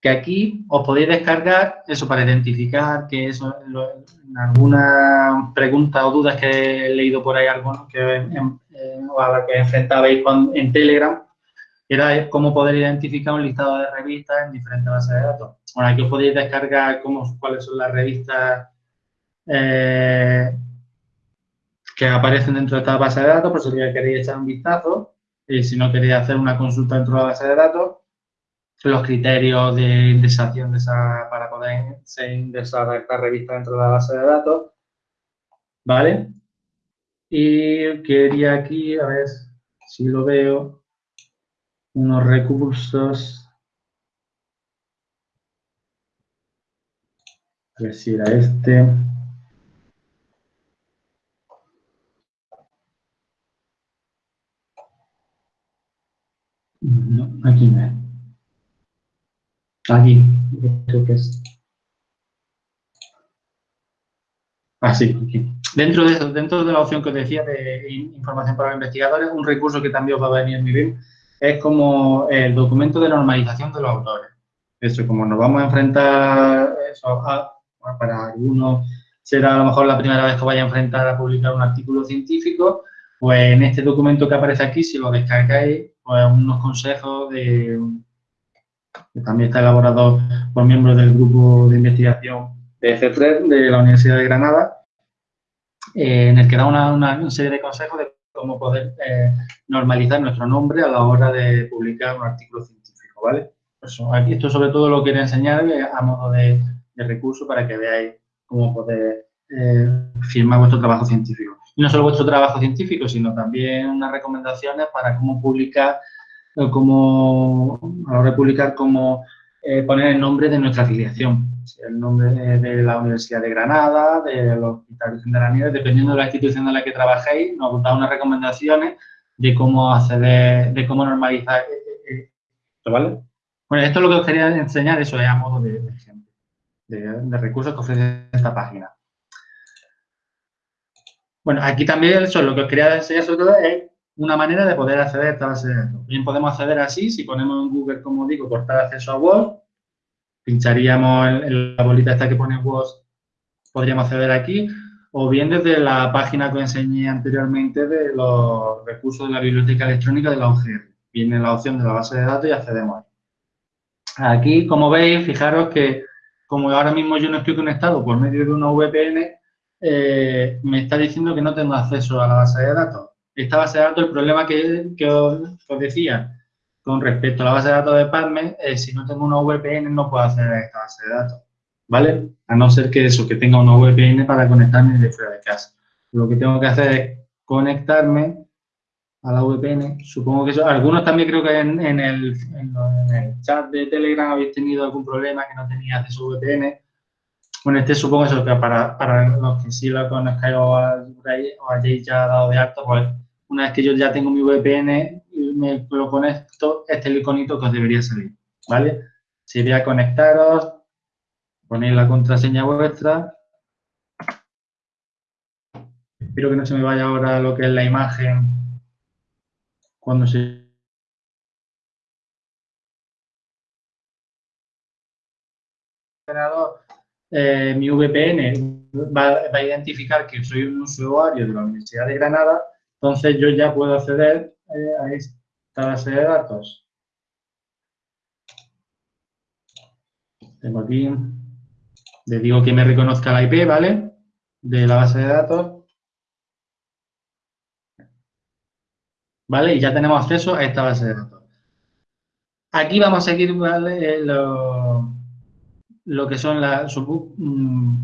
que aquí os podéis descargar eso para identificar que eso, en alguna pregunta o dudas que he leído por ahí, algunos que, o a la que enfrentabais en Telegram, era cómo poder identificar un listado de revistas en diferentes bases de datos. Bueno, aquí os podéis descargar cómo, cuáles son las revistas eh, que aparecen dentro de esta base de datos, por si queréis echar un vistazo. Y si no queréis hacer una consulta dentro de la base de datos, los criterios de indexación de esa, para poder indexar esta revista dentro de la base de datos. ¿Vale? Y quería aquí, a ver si lo veo, unos recursos. A ver si era este. No, aquí no. Aquí, creo que es. Ah, sí, aquí. Dentro de, eso, dentro de la opción que os decía de información para los investigadores, un recurso que también os va a venir muy bien es como el documento de normalización de los autores. Eso, como nos vamos a enfrentar, eso, para algunos será a lo mejor la primera vez que vaya a enfrentar a publicar un artículo científico, pues en este documento que aparece aquí, si lo descargáis, pues unos consejos de, que también está elaborado por miembros del grupo de investigación de C3 de la Universidad de Granada, eh, en el que da una, serie de consejos de cómo poder eh, normalizar nuestro nombre a la hora de publicar un artículo científico, ¿vale? aquí esto sobre todo lo quiero enseñar a modo de, recurso para que veáis cómo poder eh, firmar vuestro trabajo científico. Y no solo vuestro trabajo científico, sino también unas recomendaciones para cómo publicar como, a la hora de publicar, como eh, poner el nombre de nuestra afiliación, el nombre de, la Universidad de Granada, del Hospital de la Nieve, dependiendo de la institución en la que trabajéis, nos da unas recomendaciones de cómo acceder, de cómo normalizar esto, ¿vale? Bueno, esto es lo que os quería enseñar, eso es a modo de, ejemplo, de, recursos que ofrece esta página. Bueno, aquí también eso, lo que os quería enseñar sobre todo es una manera de poder acceder a esta base de datos. Bien, podemos acceder así, si ponemos en Google, como digo, portal acceso a Word, pincharíamos en, la bolita esta que pone Word, podríamos acceder aquí, o bien desde la página que enseñé anteriormente de los recursos de la biblioteca electrónica de la OGR. Viene la opción de la base de datos y accedemos Aquí, como veis, fijaros que como ahora mismo yo no estoy conectado por medio de una VPN, eh, me está diciendo que no tengo acceso a la base de datos esta base de datos, el problema que, os, decía con respecto a la base de datos de PubMed, es si no tengo una VPN no puedo acceder a esta base de datos, ¿vale? A no ser que eso, que tenga una VPN para conectarme de fuera de casa. Lo que tengo que hacer es conectarme a la VPN. Supongo que eso, algunos también creo que en, el, chat de Telegram habéis tenido algún problema que no tenía acceso a VPN. Bueno, este supongo eso que para, para los que sí lo conozcáis o, o hayáis ya dado de alto, pues una vez que yo ya tengo mi VPN y me lo conecto, este es el iconito que os debería salir, ¿vale? Sería conectaros, ponéis la contraseña vuestra. Espero que no se me vaya ahora lo que es la imagen cuando se eh, mi VPN va, a identificar que soy un usuario de la Universidad de Granada entonces yo ya puedo acceder eh, a esta base de datos. tengo aquí, le digo que me reconozca la IP, ¿vale? De la base de datos. ¿Vale? Y ya tenemos acceso a esta base de datos. Aquí vamos a seguir, ¿vale? Eh, lo, lo que son las, mm,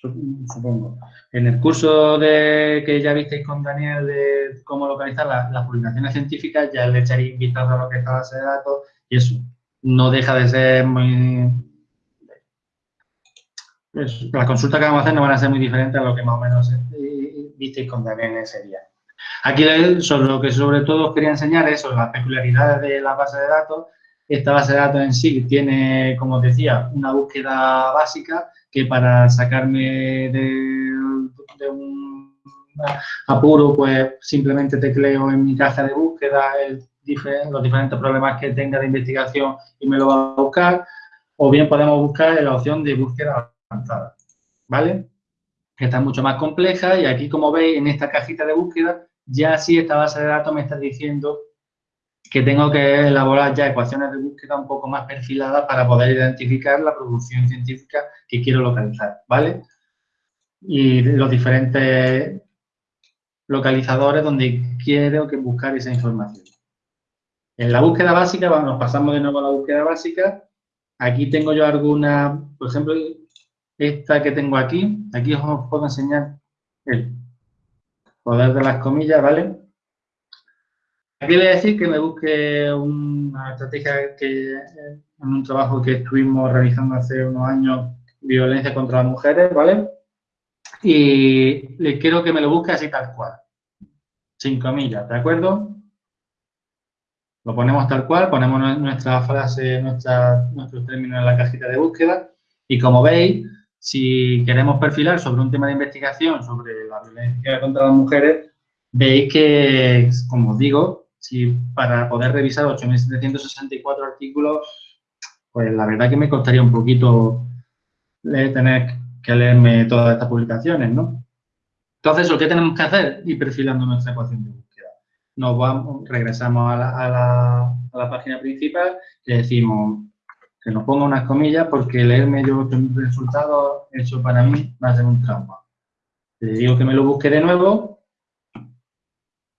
supongo, en el curso de, que ya visteis con Daniel de cómo localizar las publicaciones científicas, ya le echaréis vistazo a lo que es la base de datos y eso no deja de ser muy... las consultas que vamos a hacer no van a ser muy diferentes a lo que más o menos eh, visteis con Daniel ese día. Aquí sobre lo que sobre todo os quería enseñar es sobre las peculiaridades de la base de datos. Esta base de datos en sí tiene, como os decía, una búsqueda básica que para sacarme de, un apuro, pues simplemente tecleo en mi caja de búsqueda los diferentes problemas que tenga de investigación y me lo va a buscar. O bien podemos buscar la opción de búsqueda avanzada, ¿vale? Que está mucho más compleja y aquí, como veis, en esta cajita de búsqueda, ya sí esta base de datos me está diciendo que tengo que elaborar ya ecuaciones de búsqueda un poco más perfiladas para poder identificar la producción científica que quiero localizar, ¿vale? Y los diferentes localizadores donde quiero que buscar esa información. En la búsqueda básica, vamos, nos pasamos de nuevo a la búsqueda básica. Aquí tengo yo alguna, por ejemplo, esta que tengo aquí. Aquí os puedo enseñar el poder de las comillas, ¿vale? Aquí voy a decir que me busque una estrategia que en un trabajo que estuvimos realizando hace unos años, violencia contra las mujeres, ¿vale? Y le quiero que me lo busque así tal cual, sin comillas, ¿de acuerdo? Lo ponemos tal cual, ponemos nuestra frase, nuestra, nuestros términos en la cajita de búsqueda y como veis, si queremos perfilar sobre un tema de investigación sobre la violencia contra las mujeres, veis que, como os digo, si para poder revisar 8.764 artículos, pues la verdad que me costaría un poquito tener que leerme todas estas publicaciones, ¿no? Entonces, ¿lo que tenemos que hacer? Ir perfilando nuestra ecuación de búsqueda. Nos vamos, regresamos a la, página principal y decimos que nos ponga unas comillas porque leerme yo 8.000 resultados, eso para mí va a ser un trauma. Le digo que me lo busque de nuevo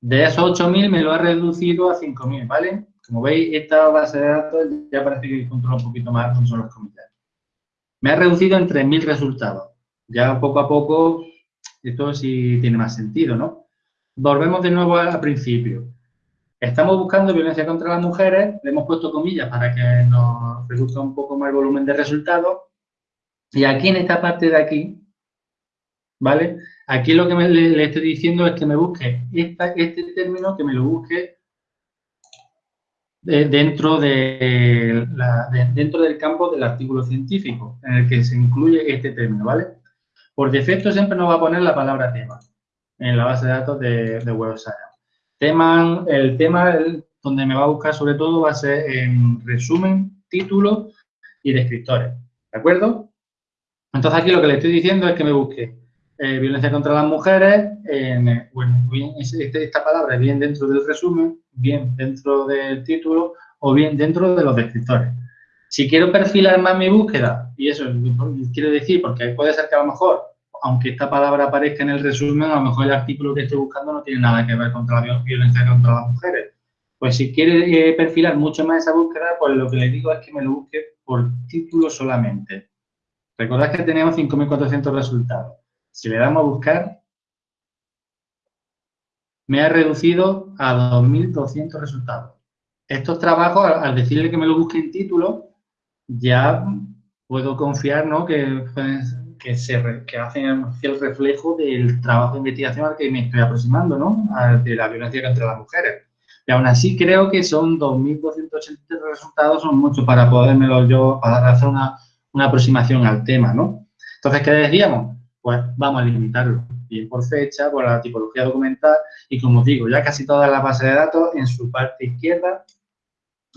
de esos 8.000 me lo ha reducido a 5.000, ¿vale? Como veis, esta base de datos ya parece que controla un poquito más con solo los comentarios. Me ha reducido en 3.000 resultados. Ya poco a poco, esto sí tiene más sentido, ¿no? Volvemos de nuevo al principio. Estamos buscando violencia contra las mujeres, le hemos puesto comillas para que nos reduzca un poco más el volumen de resultados. Y aquí en esta parte de aquí, ¿vale? Aquí lo que le, estoy diciendo es que me busque este término, que me lo busque dentro, de dentro del campo del artículo científico, en el que se incluye este término, ¿vale? Por defecto siempre nos va a poner la palabra tema en la base de datos de, de Web Tema, el tema donde me va a buscar sobre todo va a ser en resumen, título y descriptores, ¿de acuerdo? Entonces aquí lo que le estoy diciendo es que me busque eh, violencia contra las mujeres, eh, bueno, bien, este, esta palabra bien dentro del resumen, bien dentro del título o bien dentro de los descriptores. Si quiero perfilar más mi búsqueda, y eso quiero decir, porque puede ser que a lo mejor, aunque esta palabra aparezca en el resumen, a lo mejor el artículo que estoy buscando no tiene nada que ver contra la violencia contra las mujeres. Pues si quiere eh, perfilar mucho más esa búsqueda, pues lo que le digo es que me lo busque por título solamente. Recordad que tenemos 5.400 resultados. Si le damos a buscar, me ha reducido a 2.200 resultados. Estos trabajos, al decirle que me lo busque en título, ya puedo confiar ¿no? que, se, que hacen el reflejo del trabajo de investigación al que me estoy aproximando, ¿no? de la violencia contra las mujeres. Y aún así creo que son 2.280 resultados, son muchos para podérmelo yo, para hacer una, una aproximación al tema, ¿no? Entonces, ¿qué decíamos? Pues vamos a limitarlo, bien por fecha, por la tipología documental y como os digo, ya casi toda la base de datos en su parte izquierda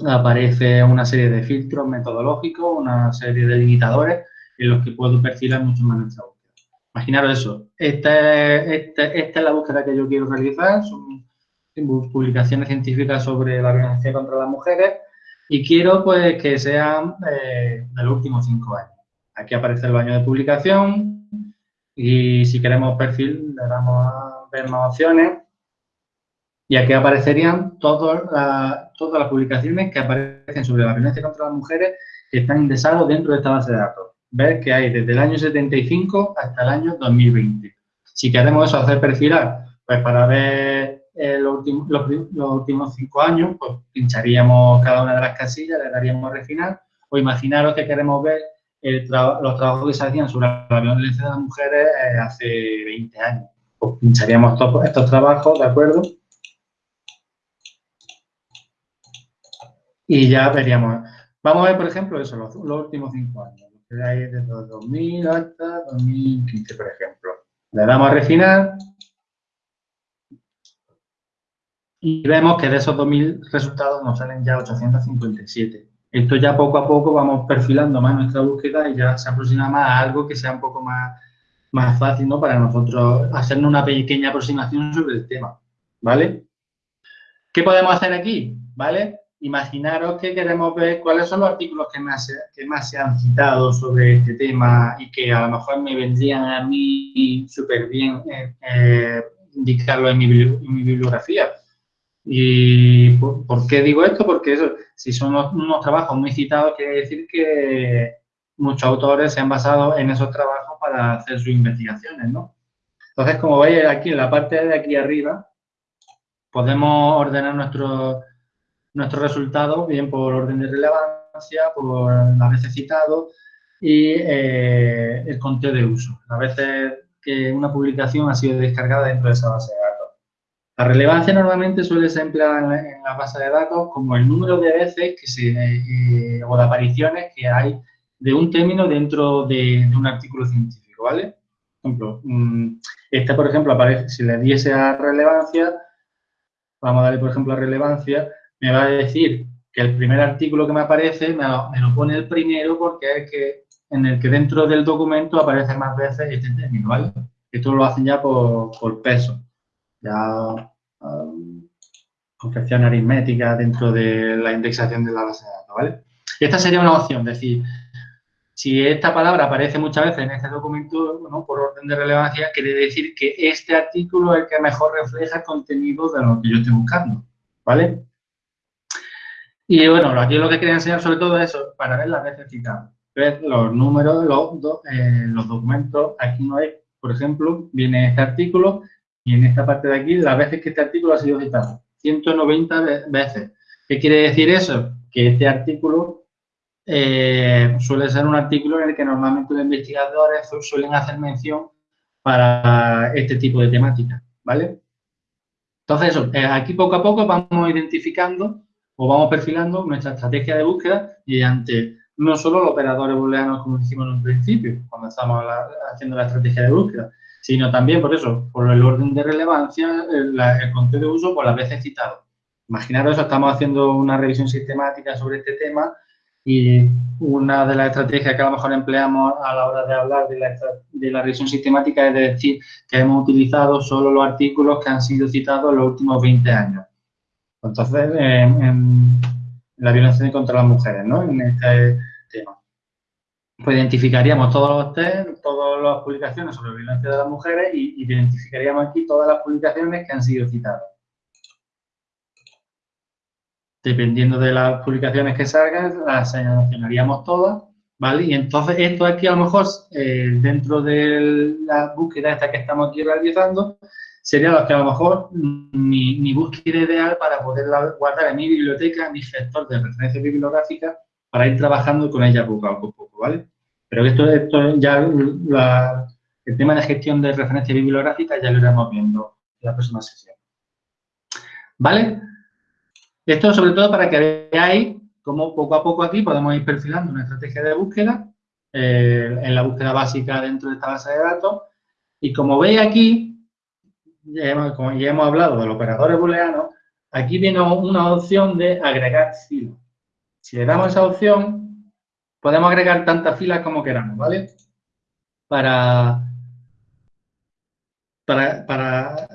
aparece una serie de filtros metodológicos, una serie de limitadores en los que puedo perfilar mucho más nuestra búsqueda. Imaginaros eso, esta, esta, esta es la búsqueda que yo quiero realizar, son publicaciones científicas sobre la violencia contra las mujeres y quiero pues que sean eh, de los últimos cinco años. Aquí aparece el año de publicación y si queremos perfil le damos a ver más opciones y aquí aparecerían todas las, publicaciones que aparecen sobre la violencia contra las mujeres que están indexados dentro de esta base de datos. Ves que hay desde el año 75 hasta el año 2020. Si queremos eso, hacer perfilar, pues para ver eh, los, últimos, cinco años, pues pincharíamos cada una de las casillas, le daríamos refinar, o imaginaros que queremos ver los trabajos que se hacían sobre la violencia de las mujeres eh, hace 20 años. Pues pincharíamos todos estos trabajos, ¿de acuerdo? Y ya veríamos. Vamos a ver, por ejemplo, eso, los, últimos cinco años. Hay desde 2000 hasta 2015, por ejemplo. Le damos a refinar. Y vemos que de esos 2.000 resultados nos salen ya 857. Esto ya poco a poco vamos perfilando más nuestra búsqueda y ya se aproxima más a algo que sea un poco más, más fácil ¿no? para nosotros hacernos una pequeña aproximación sobre el tema. ¿Vale? ¿Qué podemos hacer aquí? ¿Vale? imaginaros que queremos ver cuáles son los artículos que más, que más se han citado sobre este tema y que a lo mejor me vendrían a mí súper bien eh, eh, indicarlo en mi, bibliografía. ¿Y por, qué digo esto? Porque eso, si son unos, trabajos muy citados, quiere decir que muchos autores se han basado en esos trabajos para hacer sus investigaciones, ¿no? Entonces, como veis aquí en la parte de aquí arriba, podemos ordenar nuestros nuestros resultados, bien por orden de relevancia, por las veces citado y eh, el conteo de uso, las veces que una publicación ha sido descargada dentro de esa base de datos. La relevancia normalmente suele ser empleada en la, base de datos como el número de veces que se, eh, o de apariciones que hay de un término dentro de, un artículo científico, ¿vale? Por ejemplo, mm, este, por ejemplo, aparece, si le diese a relevancia, vamos a darle, por ejemplo, a relevancia, me va a decir que el primer artículo que me aparece me lo, pone el primero porque es que en el que dentro del documento aparece más veces este término. Esto lo hacen ya por, peso, ya um, confección aritmética dentro de la indexación de la base de datos, ¿vale? Esta sería una opción, es decir, si esta palabra aparece muchas veces en este documento, por orden de relevancia, quiere decir que este artículo es el que mejor refleja el contenido de lo que yo estoy buscando, ¿vale? Y bueno, aquí lo que quería enseñar sobre todo es eso, para ver las veces citadas. Ver los números, los, eh, los documentos, aquí no hay, por ejemplo, viene este artículo y en esta parte de aquí las veces que este artículo ha sido citado. 190 veces. ¿Qué quiere decir eso? Que este artículo eh, suele ser un artículo en el que normalmente los investigadores suelen hacer mención para este tipo de temática, ¿vale? Entonces, eso, eh, aquí poco a poco vamos identificando o vamos perfilando nuestra estrategia de búsqueda mediante no solo los operadores booleanos como dijimos en un principio, cuando estamos haciendo la estrategia de búsqueda, sino también por eso, por el orden de relevancia, el, el de uso por las veces citado. Imaginaros estamos haciendo una revisión sistemática sobre este tema y una de las estrategias que a lo mejor empleamos a la hora de hablar de la, de la revisión sistemática es decir que hemos utilizado solo los artículos que han sido citados en los últimos 20 años. Entonces, en, la violencia contra las mujeres, ¿no? En este tema. Pues identificaríamos todos los test, todas las publicaciones sobre violencia de las mujeres y identificaríamos aquí todas las publicaciones que han sido citadas. Dependiendo de las publicaciones que salgan, las seleccionaríamos todas, ¿vale? Y entonces esto aquí a lo mejor, eh, dentro de la búsqueda esta que estamos aquí realizando, serían los que a lo mejor mi, búsqueda ideal para poder guardar en mi biblioteca, en mi gestor de referencia bibliográfica, para ir trabajando con ella poco a poco, ¿vale? Pero esto, esto ya, el tema de gestión de referencia bibliográfica ya lo iremos viendo en la próxima sesión. ¿Vale? Esto sobre todo para que veáis cómo poco a poco aquí podemos ir perfilando una estrategia de búsqueda eh, en la búsqueda básica dentro de esta base de datos. Y como veis aquí, ya hemos, como ya hemos hablado de los operadores booleanos, aquí viene una opción de agregar filas. Si le damos esa opción, podemos agregar tantas filas como queramos, ¿vale? Para, para,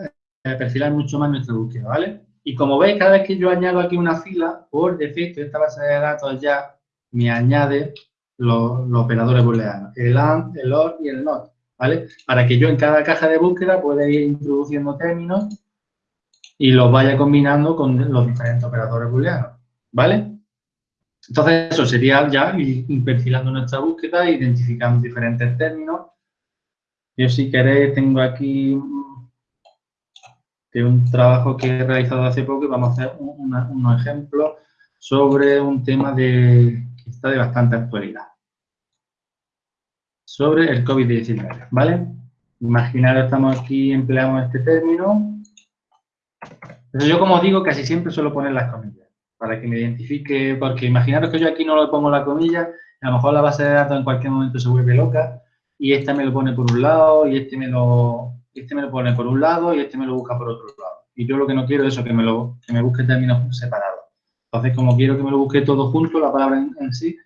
eh, perfilar mucho más nuestra búsqueda, ¿vale? Y como veis, cada vez que yo añado aquí una fila, por defecto, esta base de datos ya me añade los, operadores booleanos, el AND, el OR y el NOT, ¿vale? Para que yo en cada caja de búsqueda pueda ir introduciendo términos y los vaya combinando con los diferentes operadores booleanos, ¿vale? Entonces, eso sería ya ir perfilando nuestra búsqueda, identificando diferentes términos. Yo, si queréis, tengo aquí un trabajo que he realizado hace poco y vamos a hacer unos ejemplos sobre un tema que está de bastante actualidad. Sobre el COVID-19, ¿vale? Imaginaros, estamos aquí, empleamos este término. yo, como os digo, casi siempre suelo poner las comillas para que me identifique, porque imaginaros que yo aquí no le pongo la comilla, a lo mejor la base de datos en cualquier momento se vuelve loca y esta me lo pone por un lado y este me lo, este me lo pone por un lado y este me lo busca por otro lado. Y yo lo que no quiero es eso, que me, lo, que me busque términos separados. Entonces, como quiero que me lo busque todo junto, la palabra en, sí,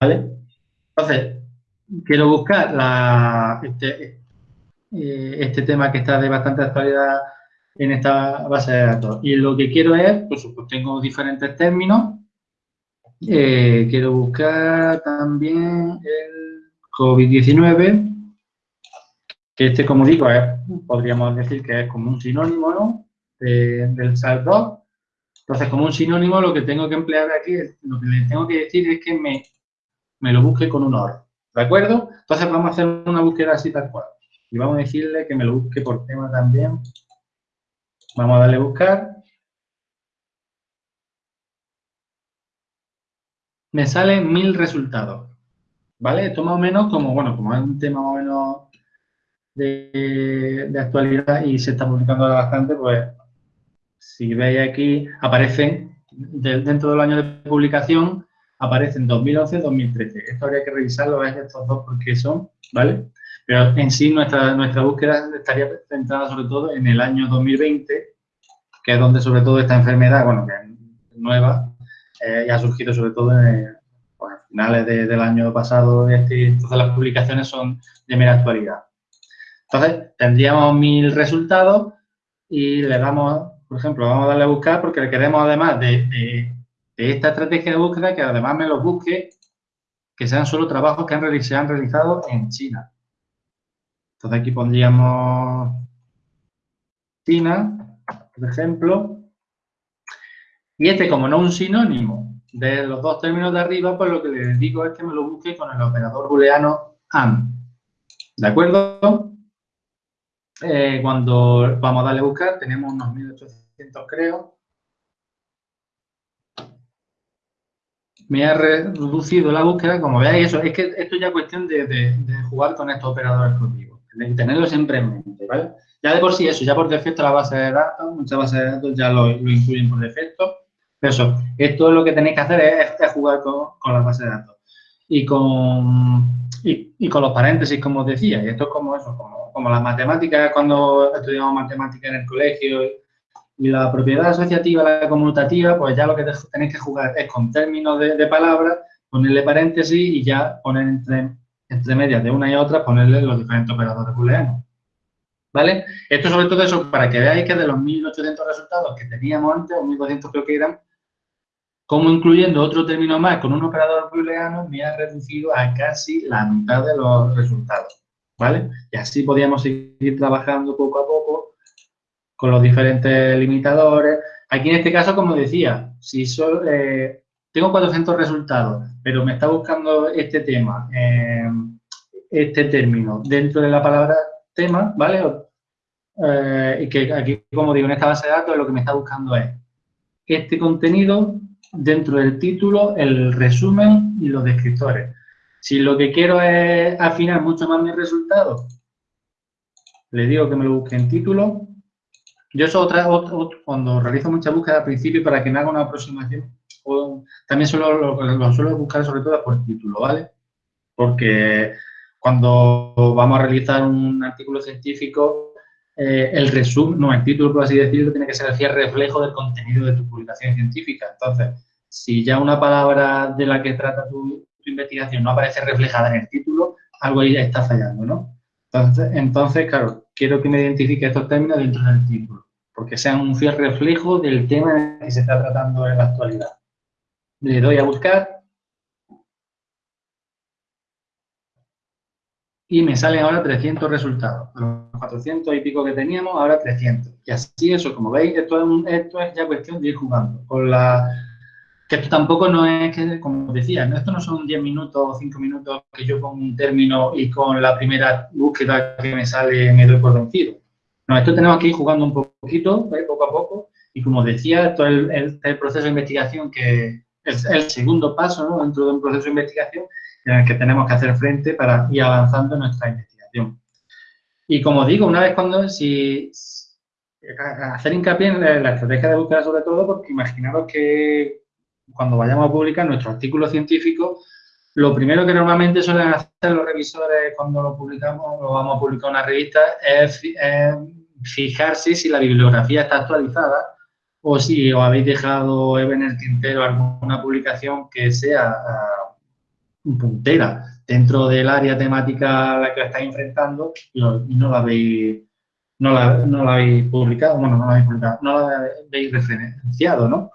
¿vale? Entonces, quiero buscar la, este, eh, este tema que está de bastante actualidad en esta base de datos. Y lo que quiero es, pues, pues tengo diferentes términos. Eh, quiero buscar también el COVID-19, que este, como digo, podríamos decir que es como un sinónimo, ¿no? del SARS-2. Entonces, como un sinónimo, lo que tengo que emplear aquí, lo que le tengo que decir es que me, me lo busque con un OR. ¿De acuerdo? Entonces, vamos a hacer una búsqueda así tal cual. Y vamos a decirle que me lo busque por tema también. Vamos a darle a buscar. Me salen mil resultados. ¿Vale? Esto más o menos como, bueno, como es un tema más o menos de, actualidad y se está publicando bastante, pues si veis aquí, aparecen, dentro del año de publicación, aparecen 2011 2013. Esto habría que revisarlo, es estos dos porque son, ¿vale? Pero en sí nuestra, nuestra búsqueda estaría centrada sobre todo en el año 2020, que es donde sobre todo esta enfermedad, bueno, que es nueva, eh, y ha surgido sobre todo en, finales del año pasado, este, entonces las publicaciones son de mera actualidad. Entonces, tendríamos mil resultados y le damos, por ejemplo, vamos a darle a buscar porque le queremos además de, esta estrategia de búsqueda que además me los busque que sean solo trabajos que se han realizado en China. Entonces aquí pondríamos China, por ejemplo. Y este, como no es un sinónimo de los dos términos de arriba, pues lo que le digo es que me lo busque con el operador booleano AND. ¿De acuerdo? Eh, cuando vamos a darle a buscar, tenemos unos 1800 creo. Me ha reducido la búsqueda, como veáis, eso, es que esto ya es cuestión de, jugar con estos operadores de tenerlo siempre en mente, ¿vale? Ya de por sí eso, ya por defecto la base de datos, muchas bases de datos ya lo, incluyen por defecto. Pero eso, esto lo que tenéis que hacer es, jugar con, con la base de datos. Y con, y, con los paréntesis, como os decía, y esto es como eso, como como las matemáticas, cuando estudiamos matemáticas en el colegio, y la propiedad asociativa, la conmutativa, pues ya lo que tenéis que jugar es con términos de, palabras, ponerle paréntesis y ya poner entre, entre medias de una y otra, ponerle los diferentes operadores booleanos. ¿Vale? Esto sobre todo eso para que veáis que de los 1.800 resultados que teníamos antes, o 1.200 creo que eran, como incluyendo otro término más con un operador booleano, me ha reducido a casi la mitad de los resultados. ¿vale? Y así podíamos seguir trabajando poco a poco con los diferentes limitadores. Aquí en este caso, como decía, si solo, eh, tengo 400 resultados, pero me está buscando este tema, eh, este término dentro de la palabra tema, ¿vale? Eh, que aquí, como digo, en esta base de datos lo que me está buscando es este contenido dentro del título, el resumen y los descriptores. Si lo que quiero es afinar mucho más mis resultados, le digo que me lo busque en título. Yo eso otra, cuando realizo mucha búsqueda al principio para que me haga una aproximación, también solo lo, suelo buscar sobre todo por título, ¿vale? Porque cuando vamos a realizar un artículo científico, eh, el resumen, no, el título, por así decirlo, tiene que ser el reflejo del contenido de tu publicación científica. Entonces, si ya una palabra de la que trata tu, investigación no aparece reflejada en el título, algo ahí está fallando, ¿no? Entonces, entonces, claro, quiero que me identifique estos términos dentro del título. Porque sean un fiel reflejo del tema que se está tratando en la actualidad. Le doy a buscar y me salen ahora 300 resultados. Los 400 y pico que teníamos, ahora 300. Y así eso, como veis, esto es, esto es ya cuestión de ir jugando. Con la, que esto tampoco no es que, como decía, esto no son 10 minutos o 5 minutos que yo pongo un término y con la primera búsqueda que me sale me doy por vencido. Esto tenemos que ir jugando un poquito, poco a poco, y como decía, esto es el, proceso de investigación que es el segundo paso dentro de un proceso de investigación en el que tenemos que hacer frente para ir avanzando en nuestra investigación. Y como digo, una vez cuando, si, hacer hincapié en la estrategia de búsqueda sobre todo, porque imaginaros que cuando vayamos a publicar nuestro artículo científico, lo primero que normalmente suelen hacer los revisores cuando lo publicamos, lo vamos a publicar en una revista, es, fijarse si la bibliografía está actualizada o si os habéis dejado en el tintero alguna publicación que sea uh, puntera dentro del área temática a la que estáis enfrentando y, no la habéis no la, no la habéis publicado, bueno, no la habéis publicado, no la habéis referenciado, ¿no?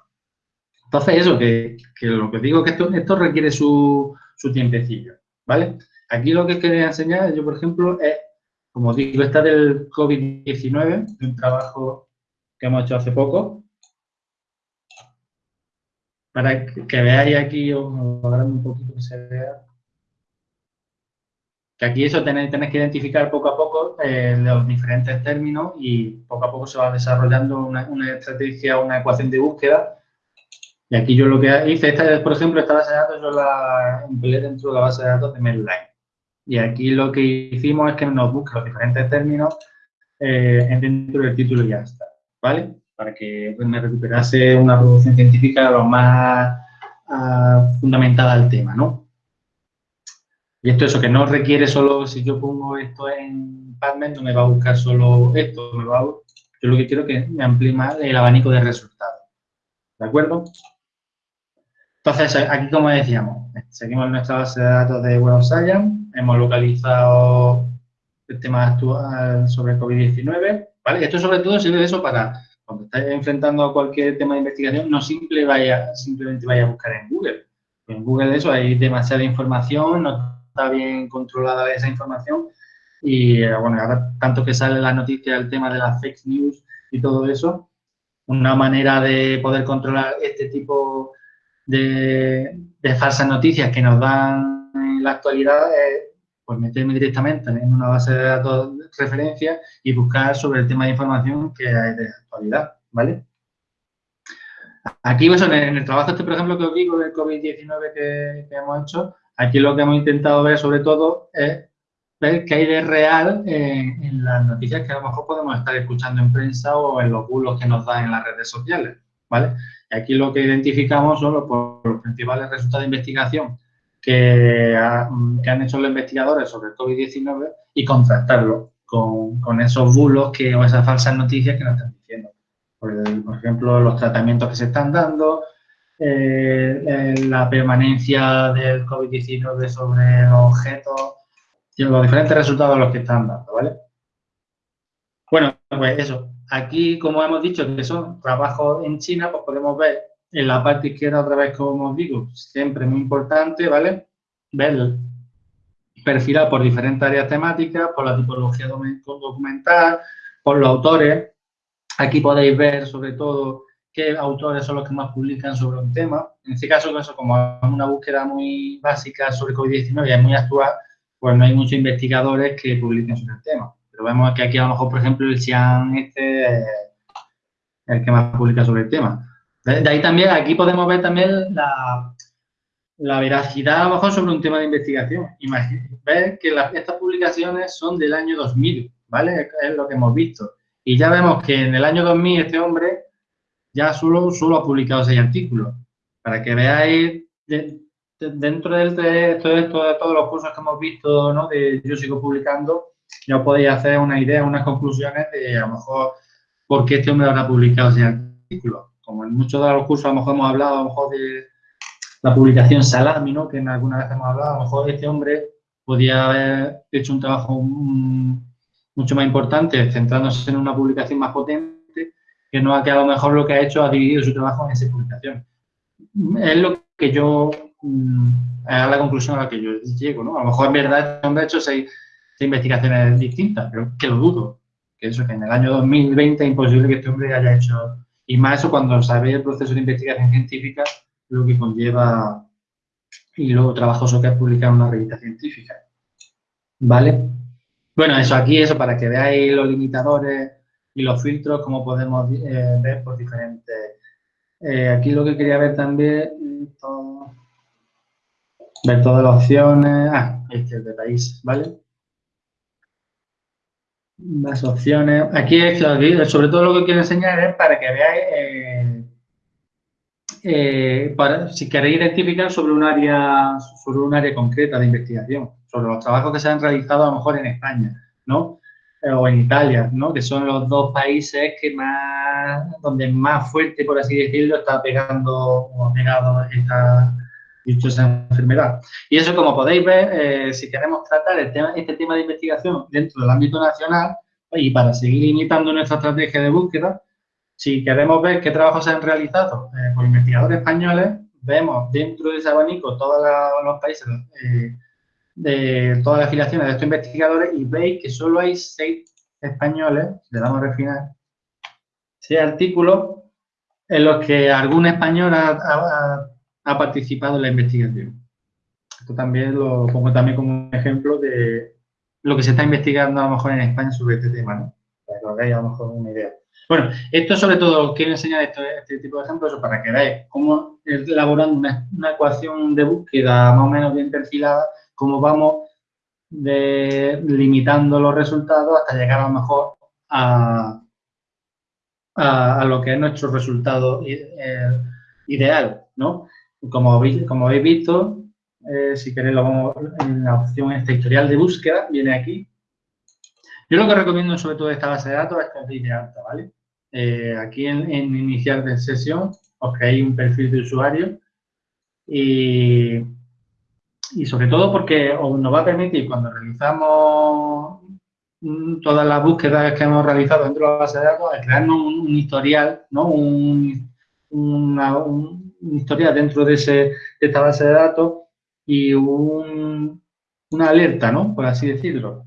Entonces, eso, que, lo que digo es que esto, esto requiere su, su, tiempecillo, ¿vale? Aquí lo que quería enseñar, yo, por ejemplo, es, como digo, está del COVID-19, un trabajo que hemos hecho hace poco, para que, veáis aquí, os un poquito que se vea, que aquí eso tenéis, tenéis que identificar poco a poco eh, los diferentes términos y poco a poco se va desarrollando una estrategia, una ecuación de búsqueda y aquí yo lo que hice, esta, por ejemplo, esta base de datos yo la empleé dentro de la base de datos de Medline. Y aquí lo que hicimos es que nos busque los diferentes términos eh, dentro del título y ya está, ¿vale? Para que me recuperase una producción científica lo más uh, fundamentada al tema, ¿no? Y esto eso, que no requiere solo, si yo pongo esto en PubMed, no me va a buscar solo esto, me va a, yo lo que quiero es que me amplíe más el abanico de resultados. ¿De acuerdo? Entonces, aquí como decíamos, seguimos nuestra base de datos de Web of Science, hemos localizado el tema actual sobre COVID-19, ¿vale? Esto sobre todo sirve de eso para, cuando estáis enfrentando a cualquier tema de investigación, no simple vaya, simplemente vaya a buscar en Google. En Google eso hay demasiada información, no está bien controlada esa información y, eh, bueno, ahora tanto que sale la noticia del tema de las fake news y todo eso, una manera de poder controlar este tipo de, falsas noticias que nos dan en la actualidad es pues meterme directamente en una base de datos de referencia y buscar sobre el tema de información que hay de actualidad, ¿vale? Aquí, pues, en el, trabajo este, por ejemplo, que os digo del COVID-19 que, hemos hecho, aquí lo que hemos intentado ver sobre todo es ver qué hay de real en, en, las noticias que a lo mejor podemos estar escuchando en prensa o en los bulos que nos dan en las redes sociales, ¿vale? Aquí lo que identificamos son los, principales resultados de investigación que, han hecho los investigadores sobre el COVID-19 y contrastarlo con, esos bulos que, o esas falsas noticias que nos están diciendo. Por, ejemplo, los tratamientos que se están dando, eh, eh, la permanencia del COVID-19 sobre los objetos, los diferentes resultados los que están dando, ¿vale? Bueno, pues eso, Aquí, como hemos dicho, que son trabajos en China, pues podemos ver en la parte izquierda otra vez, como os digo, siempre muy importante, ¿vale? Ver perfilar por diferentes áreas temáticas, por la tipología documental, por los autores. Aquí podéis ver, sobre todo, qué autores son los que más publican sobre un tema. En este caso, eso, como es una búsqueda muy básica sobre COVID-19 y es muy actual, pues no hay muchos investigadores que publiquen sobre el tema vemos que aquí a lo mejor, por ejemplo, el Xi'an este es el que más publica sobre el tema. De, ahí también, aquí podemos ver también la, la veracidad a lo mejor sobre un tema de investigación. ver que estas publicaciones son del año 2000, ¿vale? Es lo que hemos visto. Y ya vemos que en el año 2000 este hombre ya solo, solo ha publicado seis artículos. Para que veáis dentro de, de, de, todos los cursos que hemos visto, ¿no? De yo sigo publicando, ya podéis hacer una idea, unas conclusiones de a lo mejor por qué este hombre habrá publicado ese artículo. Como en muchos de los cursos a lo mejor hemos hablado a lo mejor de la publicación Salami, ¿no? que en alguna vez hemos hablado, a lo mejor este hombre podía haber hecho un trabajo mucho más importante, centrándose en una publicación más potente que no ha quedado mejor lo que ha hecho, ha dividido su trabajo en esa publicación. Es lo que yo, mm, es la conclusión a la que yo llego, ¿no? A lo mejor en verdad han hecho seis, seis investigaciones distintas, pero que lo dudo. Que eso, que en el año 2020 es imposible que este hombre haya hecho, y más eso cuando sabe el proceso de investigación científica, lo que conlleva y lo trabajoso que es publicar una revista científica. ¿Vale? Bueno, eso aquí, eso para que veáis los limitadores y los filtros, como podemos eh, ver por diferentes. Eh, aquí lo que quería ver también, ver todas las opciones. Ah, este es de país, ¿vale? Las opciones. Aquí sobre todo lo que quiero enseñar es para que veáis eh, eh, para, si queréis identificar sobre un área sobre un área concreta de investigación, sobre los trabajos que se han realizado a lo mejor en España, ¿no? Eh, o en Italia, ¿no? Que son los dos países que más, donde más fuerte, por así decirlo, está pegando o pegado esta dichosa enfermedad. Y eso, como podéis ver, eh, si queremos tratar este tema de investigación dentro del ámbito nacional y para seguir imitando nuestra estrategia de búsqueda, si queremos ver qué trabajos se han realizado eh, por investigadores españoles, vemos dentro de ese abanico todos los países eh, de todas las afiliaciones de estos investigadores y veis que solo hay seis españoles, le damos a refinar, seis artículos en los que algún español ha, participado en la investigación. Esto también lo pongo también como un ejemplo de lo que se está investigando a lo mejor en España sobre este tema, ¿no? Para que os hagáis a lo mejor una idea. Bueno, esto sobre todo quiero enseñar este tipo de ejemplos para que veáis cómo elaborando una, ecuación de búsqueda más o menos bien perfilada, cómo vamos limitando los resultados hasta llegar a lo mejor a, lo que es nuestro resultado eh, ideal, ¿no? Como, habéis, como habéis visto, eh, si queréis lo vamos en la opción esta historial de búsqueda, viene aquí. Yo lo que recomiendo sobre todo de esta base de datos es que os de alta, ¿vale? Eh, aquí en, iniciar de sesión os creáis un perfil de usuario y, y sobre todo porque os nos va a permitir cuando realizamos todas las búsquedas que hemos realizado dentro de la base de datos, crearnos un, historial, ¿no? Un, un, historial dentro de, ese, de esta base de datos y una alerta, ¿no? Por así decirlo.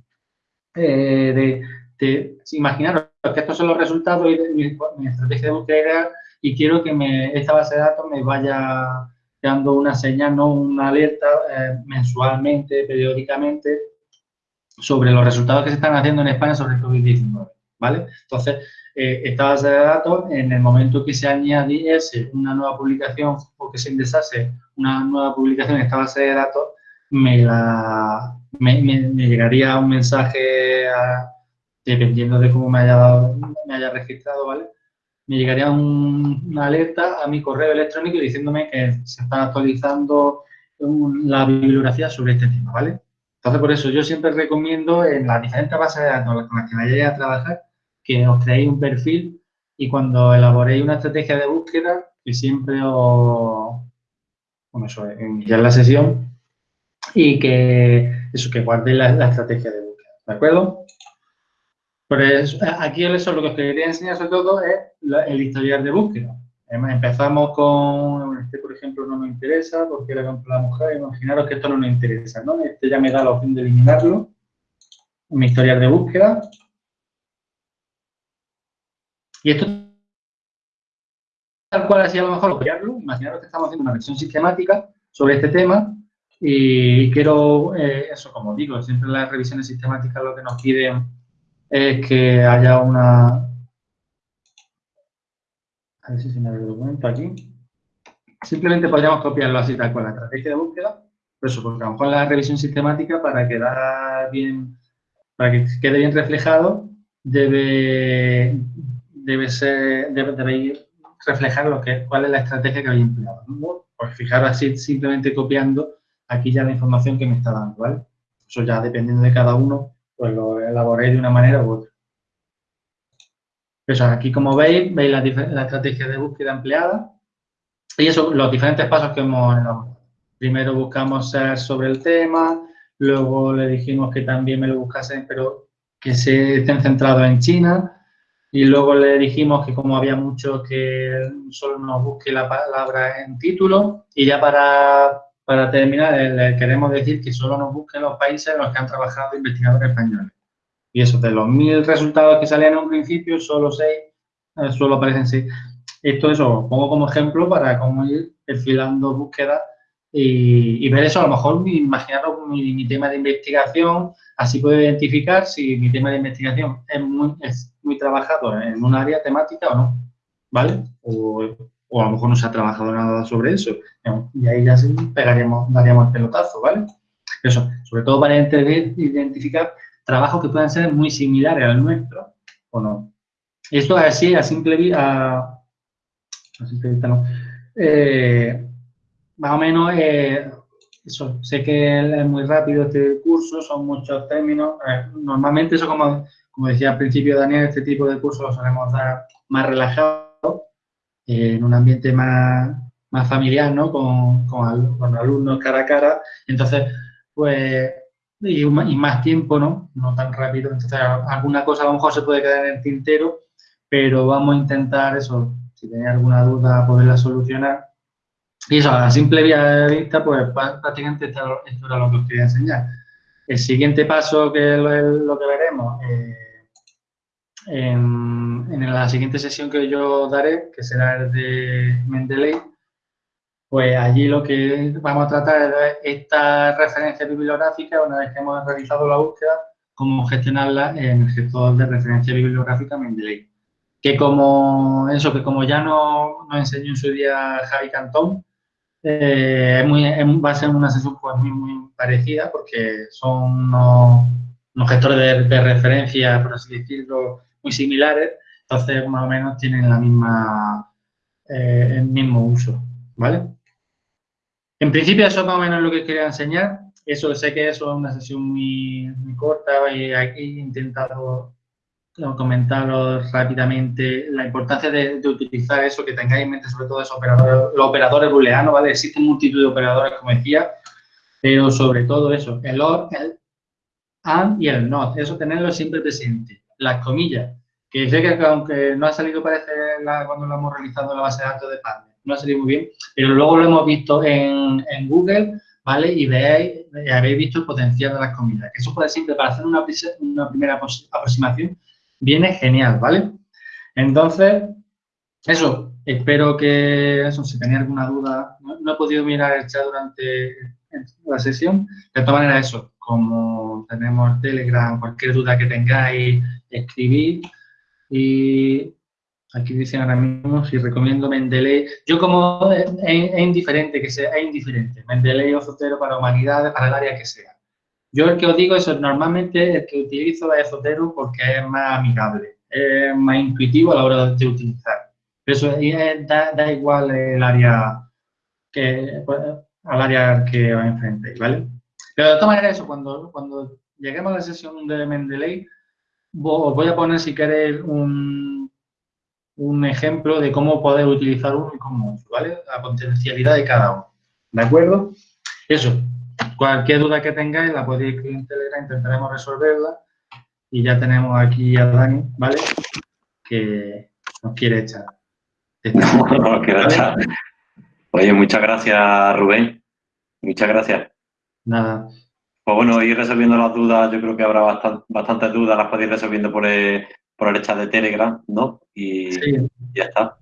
Eh, de, de, imaginaros que estos son los resultados de mi, estrategia de búsqueda y quiero que me, esta base de datos me vaya dando una señal, no una alerta eh, mensualmente, periódicamente, sobre los resultados que se están haciendo en España sobre el COVID-19, ¿vale? Entonces, eh, esta base de datos, en el momento que se añadiese una nueva publicación o que se ingresase una nueva publicación en esta base de datos, me, la, me, me llegaría un mensaje a, dependiendo de cómo me haya, me haya registrado, ¿vale? Me llegaría una alerta a mi correo electrónico diciéndome que se está actualizando la bibliografía sobre este tema, ¿vale? Entonces, por eso yo siempre recomiendo en las diferentes bases de datos con las que vayáis a trabajar, que os creéis un perfil y cuando elaboréis una estrategia de búsqueda, que siempre os, bueno, eso, iniciar la sesión y que eso, que guardéis la, estrategia de búsqueda, ¿de acuerdo? Pues aquí eso lo que os quería enseñar sobre todo es el historial de búsqueda. Empezamos con, este por ejemplo no me interesa porque era contra la mujer, imaginaros que esto no nos interesa, ¿no? Este ya me da la opción de eliminarlo, mi historial de búsqueda. Y esto tal cual así a lo mejor copiarlo, imaginaros que estamos haciendo una revisión sistemática sobre este tema y quiero, eh, eso como digo, siempre las revisiones sistemáticas lo que nos piden es que haya una... A ver si se me abre el documento aquí. Simplemente podríamos copiarlo así tal cual, la estrategia de búsqueda, por eso, porque a lo mejor la revisión sistemática para quedar bien, para que quede bien reflejado, debe, debe ser, debe, reflejar lo que, cuál es la estrategia que habéis empleado. Pues fijaros así, simplemente copiando aquí ya la información que me está dando, ¿vale? Eso ya dependiendo de cada uno, pues lo elaboré de una manera u otra. Eso, aquí como veis, veis la, estrategia de búsqueda empleada y eso, los diferentes pasos que hemos elaborado. Primero buscamos ser sobre el tema, luego le dijimos que también me lo buscasen, pero que se estén centrados en China, Y luego le dijimos que como había mucho que solo nos busque la palabra en título. Y ya para, para terminar, le queremos decir que solo nos busquen los países en los que han trabajado investigadores españoles. Y eso, de los mil resultados que salían en un principio, solo seis, eh, solo aparecen seis. Esto eso, pongo como ejemplo para cómo ir perfilando búsquedas y, ver eso, a lo mejor imaginaros mi, tema de investigación, así puedo identificar si mi tema de investigación es muy, trabajado en un área temática o no, ¿vale? O, a lo mejor no se ha trabajado nada sobre eso, y ahí ya pegaríamos, daríamos el pelotazo, ¿vale? Eso, sobre todo para identificar trabajos que puedan ser muy similares al nuestro o no. Esto así, a simple vista, a. Eh, más o menos, eh, eso, sé que es muy rápido este curso, son muchos términos. Eh, normalmente eso, como, como decía al principio Daniel, este tipo de cursos lo solemos dar más relajado, en un ambiente más, más familiar, ¿no? Con, con, con alumnos cara a cara. Entonces, pues y, más tiempo, ¿no? No tan rápido. Entonces, alguna cosa a lo mejor se puede quedar en el tintero, pero vamos a intentar eso, si tenéis alguna duda, poderla solucionar. Y eso, a simple vista, pues prácticamente esto, era lo que os quería enseñar. El siguiente paso, que es lo, que veremos, eh, en, en, la siguiente sesión que yo daré, que será el de Mendeley, pues allí lo que vamos a tratar es esta referencia bibliográfica, una vez que hemos realizado la búsqueda, cómo gestionarla en el gestor de referencia bibliográfica Mendeley. Que como eso, que como ya nos, enseñó en su día Javi Cantón, eh, va a ser una sesión pues, muy, muy parecida porque son unos, gestores de, referencia, por así decirlo, muy similares, entonces más o menos tienen la misma, eh, el mismo uso, ¿vale? En principio eso es más o menos lo que quería enseñar. Eso sé que eso es una sesión muy, corta y aquí he intentado comentaros rápidamente la importancia de, utilizar eso, que tengáis en mente sobre todo esos operadores, los operadores booleanos, ¿vale? Existen multitud de operadores, como decía, pero sobre todo eso, el OR, el AND y el NOT, eso tenerlo siempre presente. Las comillas, que sé que aunque no ha salido parece cuando lo hemos realizado en la base de datos de Partner, no ha salido muy bien, pero luego lo hemos visto en, Google, ¿vale? Y veis, habéis visto el potencial de las comidas. Que eso puede siempre para hacer una, una primera aproximación viene genial, ¿vale? Entonces, eso, espero que, eso, si tenéis alguna duda, no, he podido mirar el chat durante la sesión, de todas maneras, eso, como tenemos Telegram, cualquier duda que tengáis, escribid y Aquí dicen ahora mismo si recomiendo Mendeley. Yo como es, indiferente que sea, es indiferente. Mendeley o Zotero para humanidades, para el área que sea. Yo el que os digo eso, normalmente el que utilizo es Zotero porque es más amigable, es más intuitivo a la hora de utilizar. Eso da, igual el área que, pues, al área que os enfrentéis, ¿vale? Pero de todas maneras eso, cuando, cuando lleguemos a la sesión de Mendeley, os voy a poner si queréis un un ejemplo de cómo poder utilizar uno y cómo ¿vale? La potencialidad de cada uno. ¿De acuerdo? Eso. Cualquier duda que tengáis la podéis escribir en Telegram, intentaremos resolverla. Y ya tenemos aquí a Dani, ¿vale? Que nos quiere echar. <laughs> No, echar. Oye, muchas gracias, Rubén. Muchas gracias. Nada. Pues bueno, ir resolviendo las dudas, yo creo que habrá bastantes dudas, las podéis resolviendo por el, por el chat de Telegram, ¿no? Y ya está.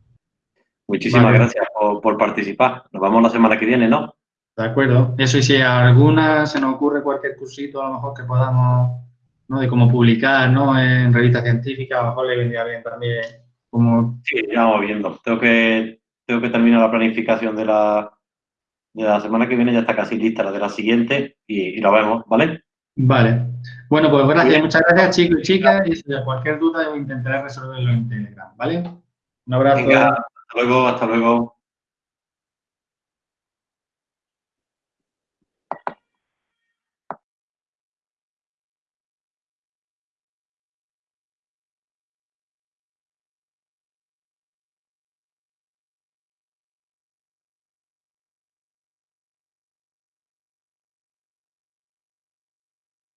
Muchísimas gracias por, participar. Nos vemos la semana que viene, ¿no? De acuerdo. Eso y si alguna se nos ocurre cualquier cursito a lo mejor que podamos, ¿no? De cómo publicar, ¿no? En revistas científicas, a lo mejor le vendría bien también. Como... Sí, ya vamos viendo. Tengo que, tengo que terminar la planificación de la, de la semana que viene, ya está casi lista la de la siguiente y, y la vemos, ¿vale? Vale. Bueno, pues gracias, muchas gracias chicos y chicas. Y si hay cualquier duda, yo intentaré resolverlo en Telegram, ¿vale? Un abrazo. hasta luego, hasta luego.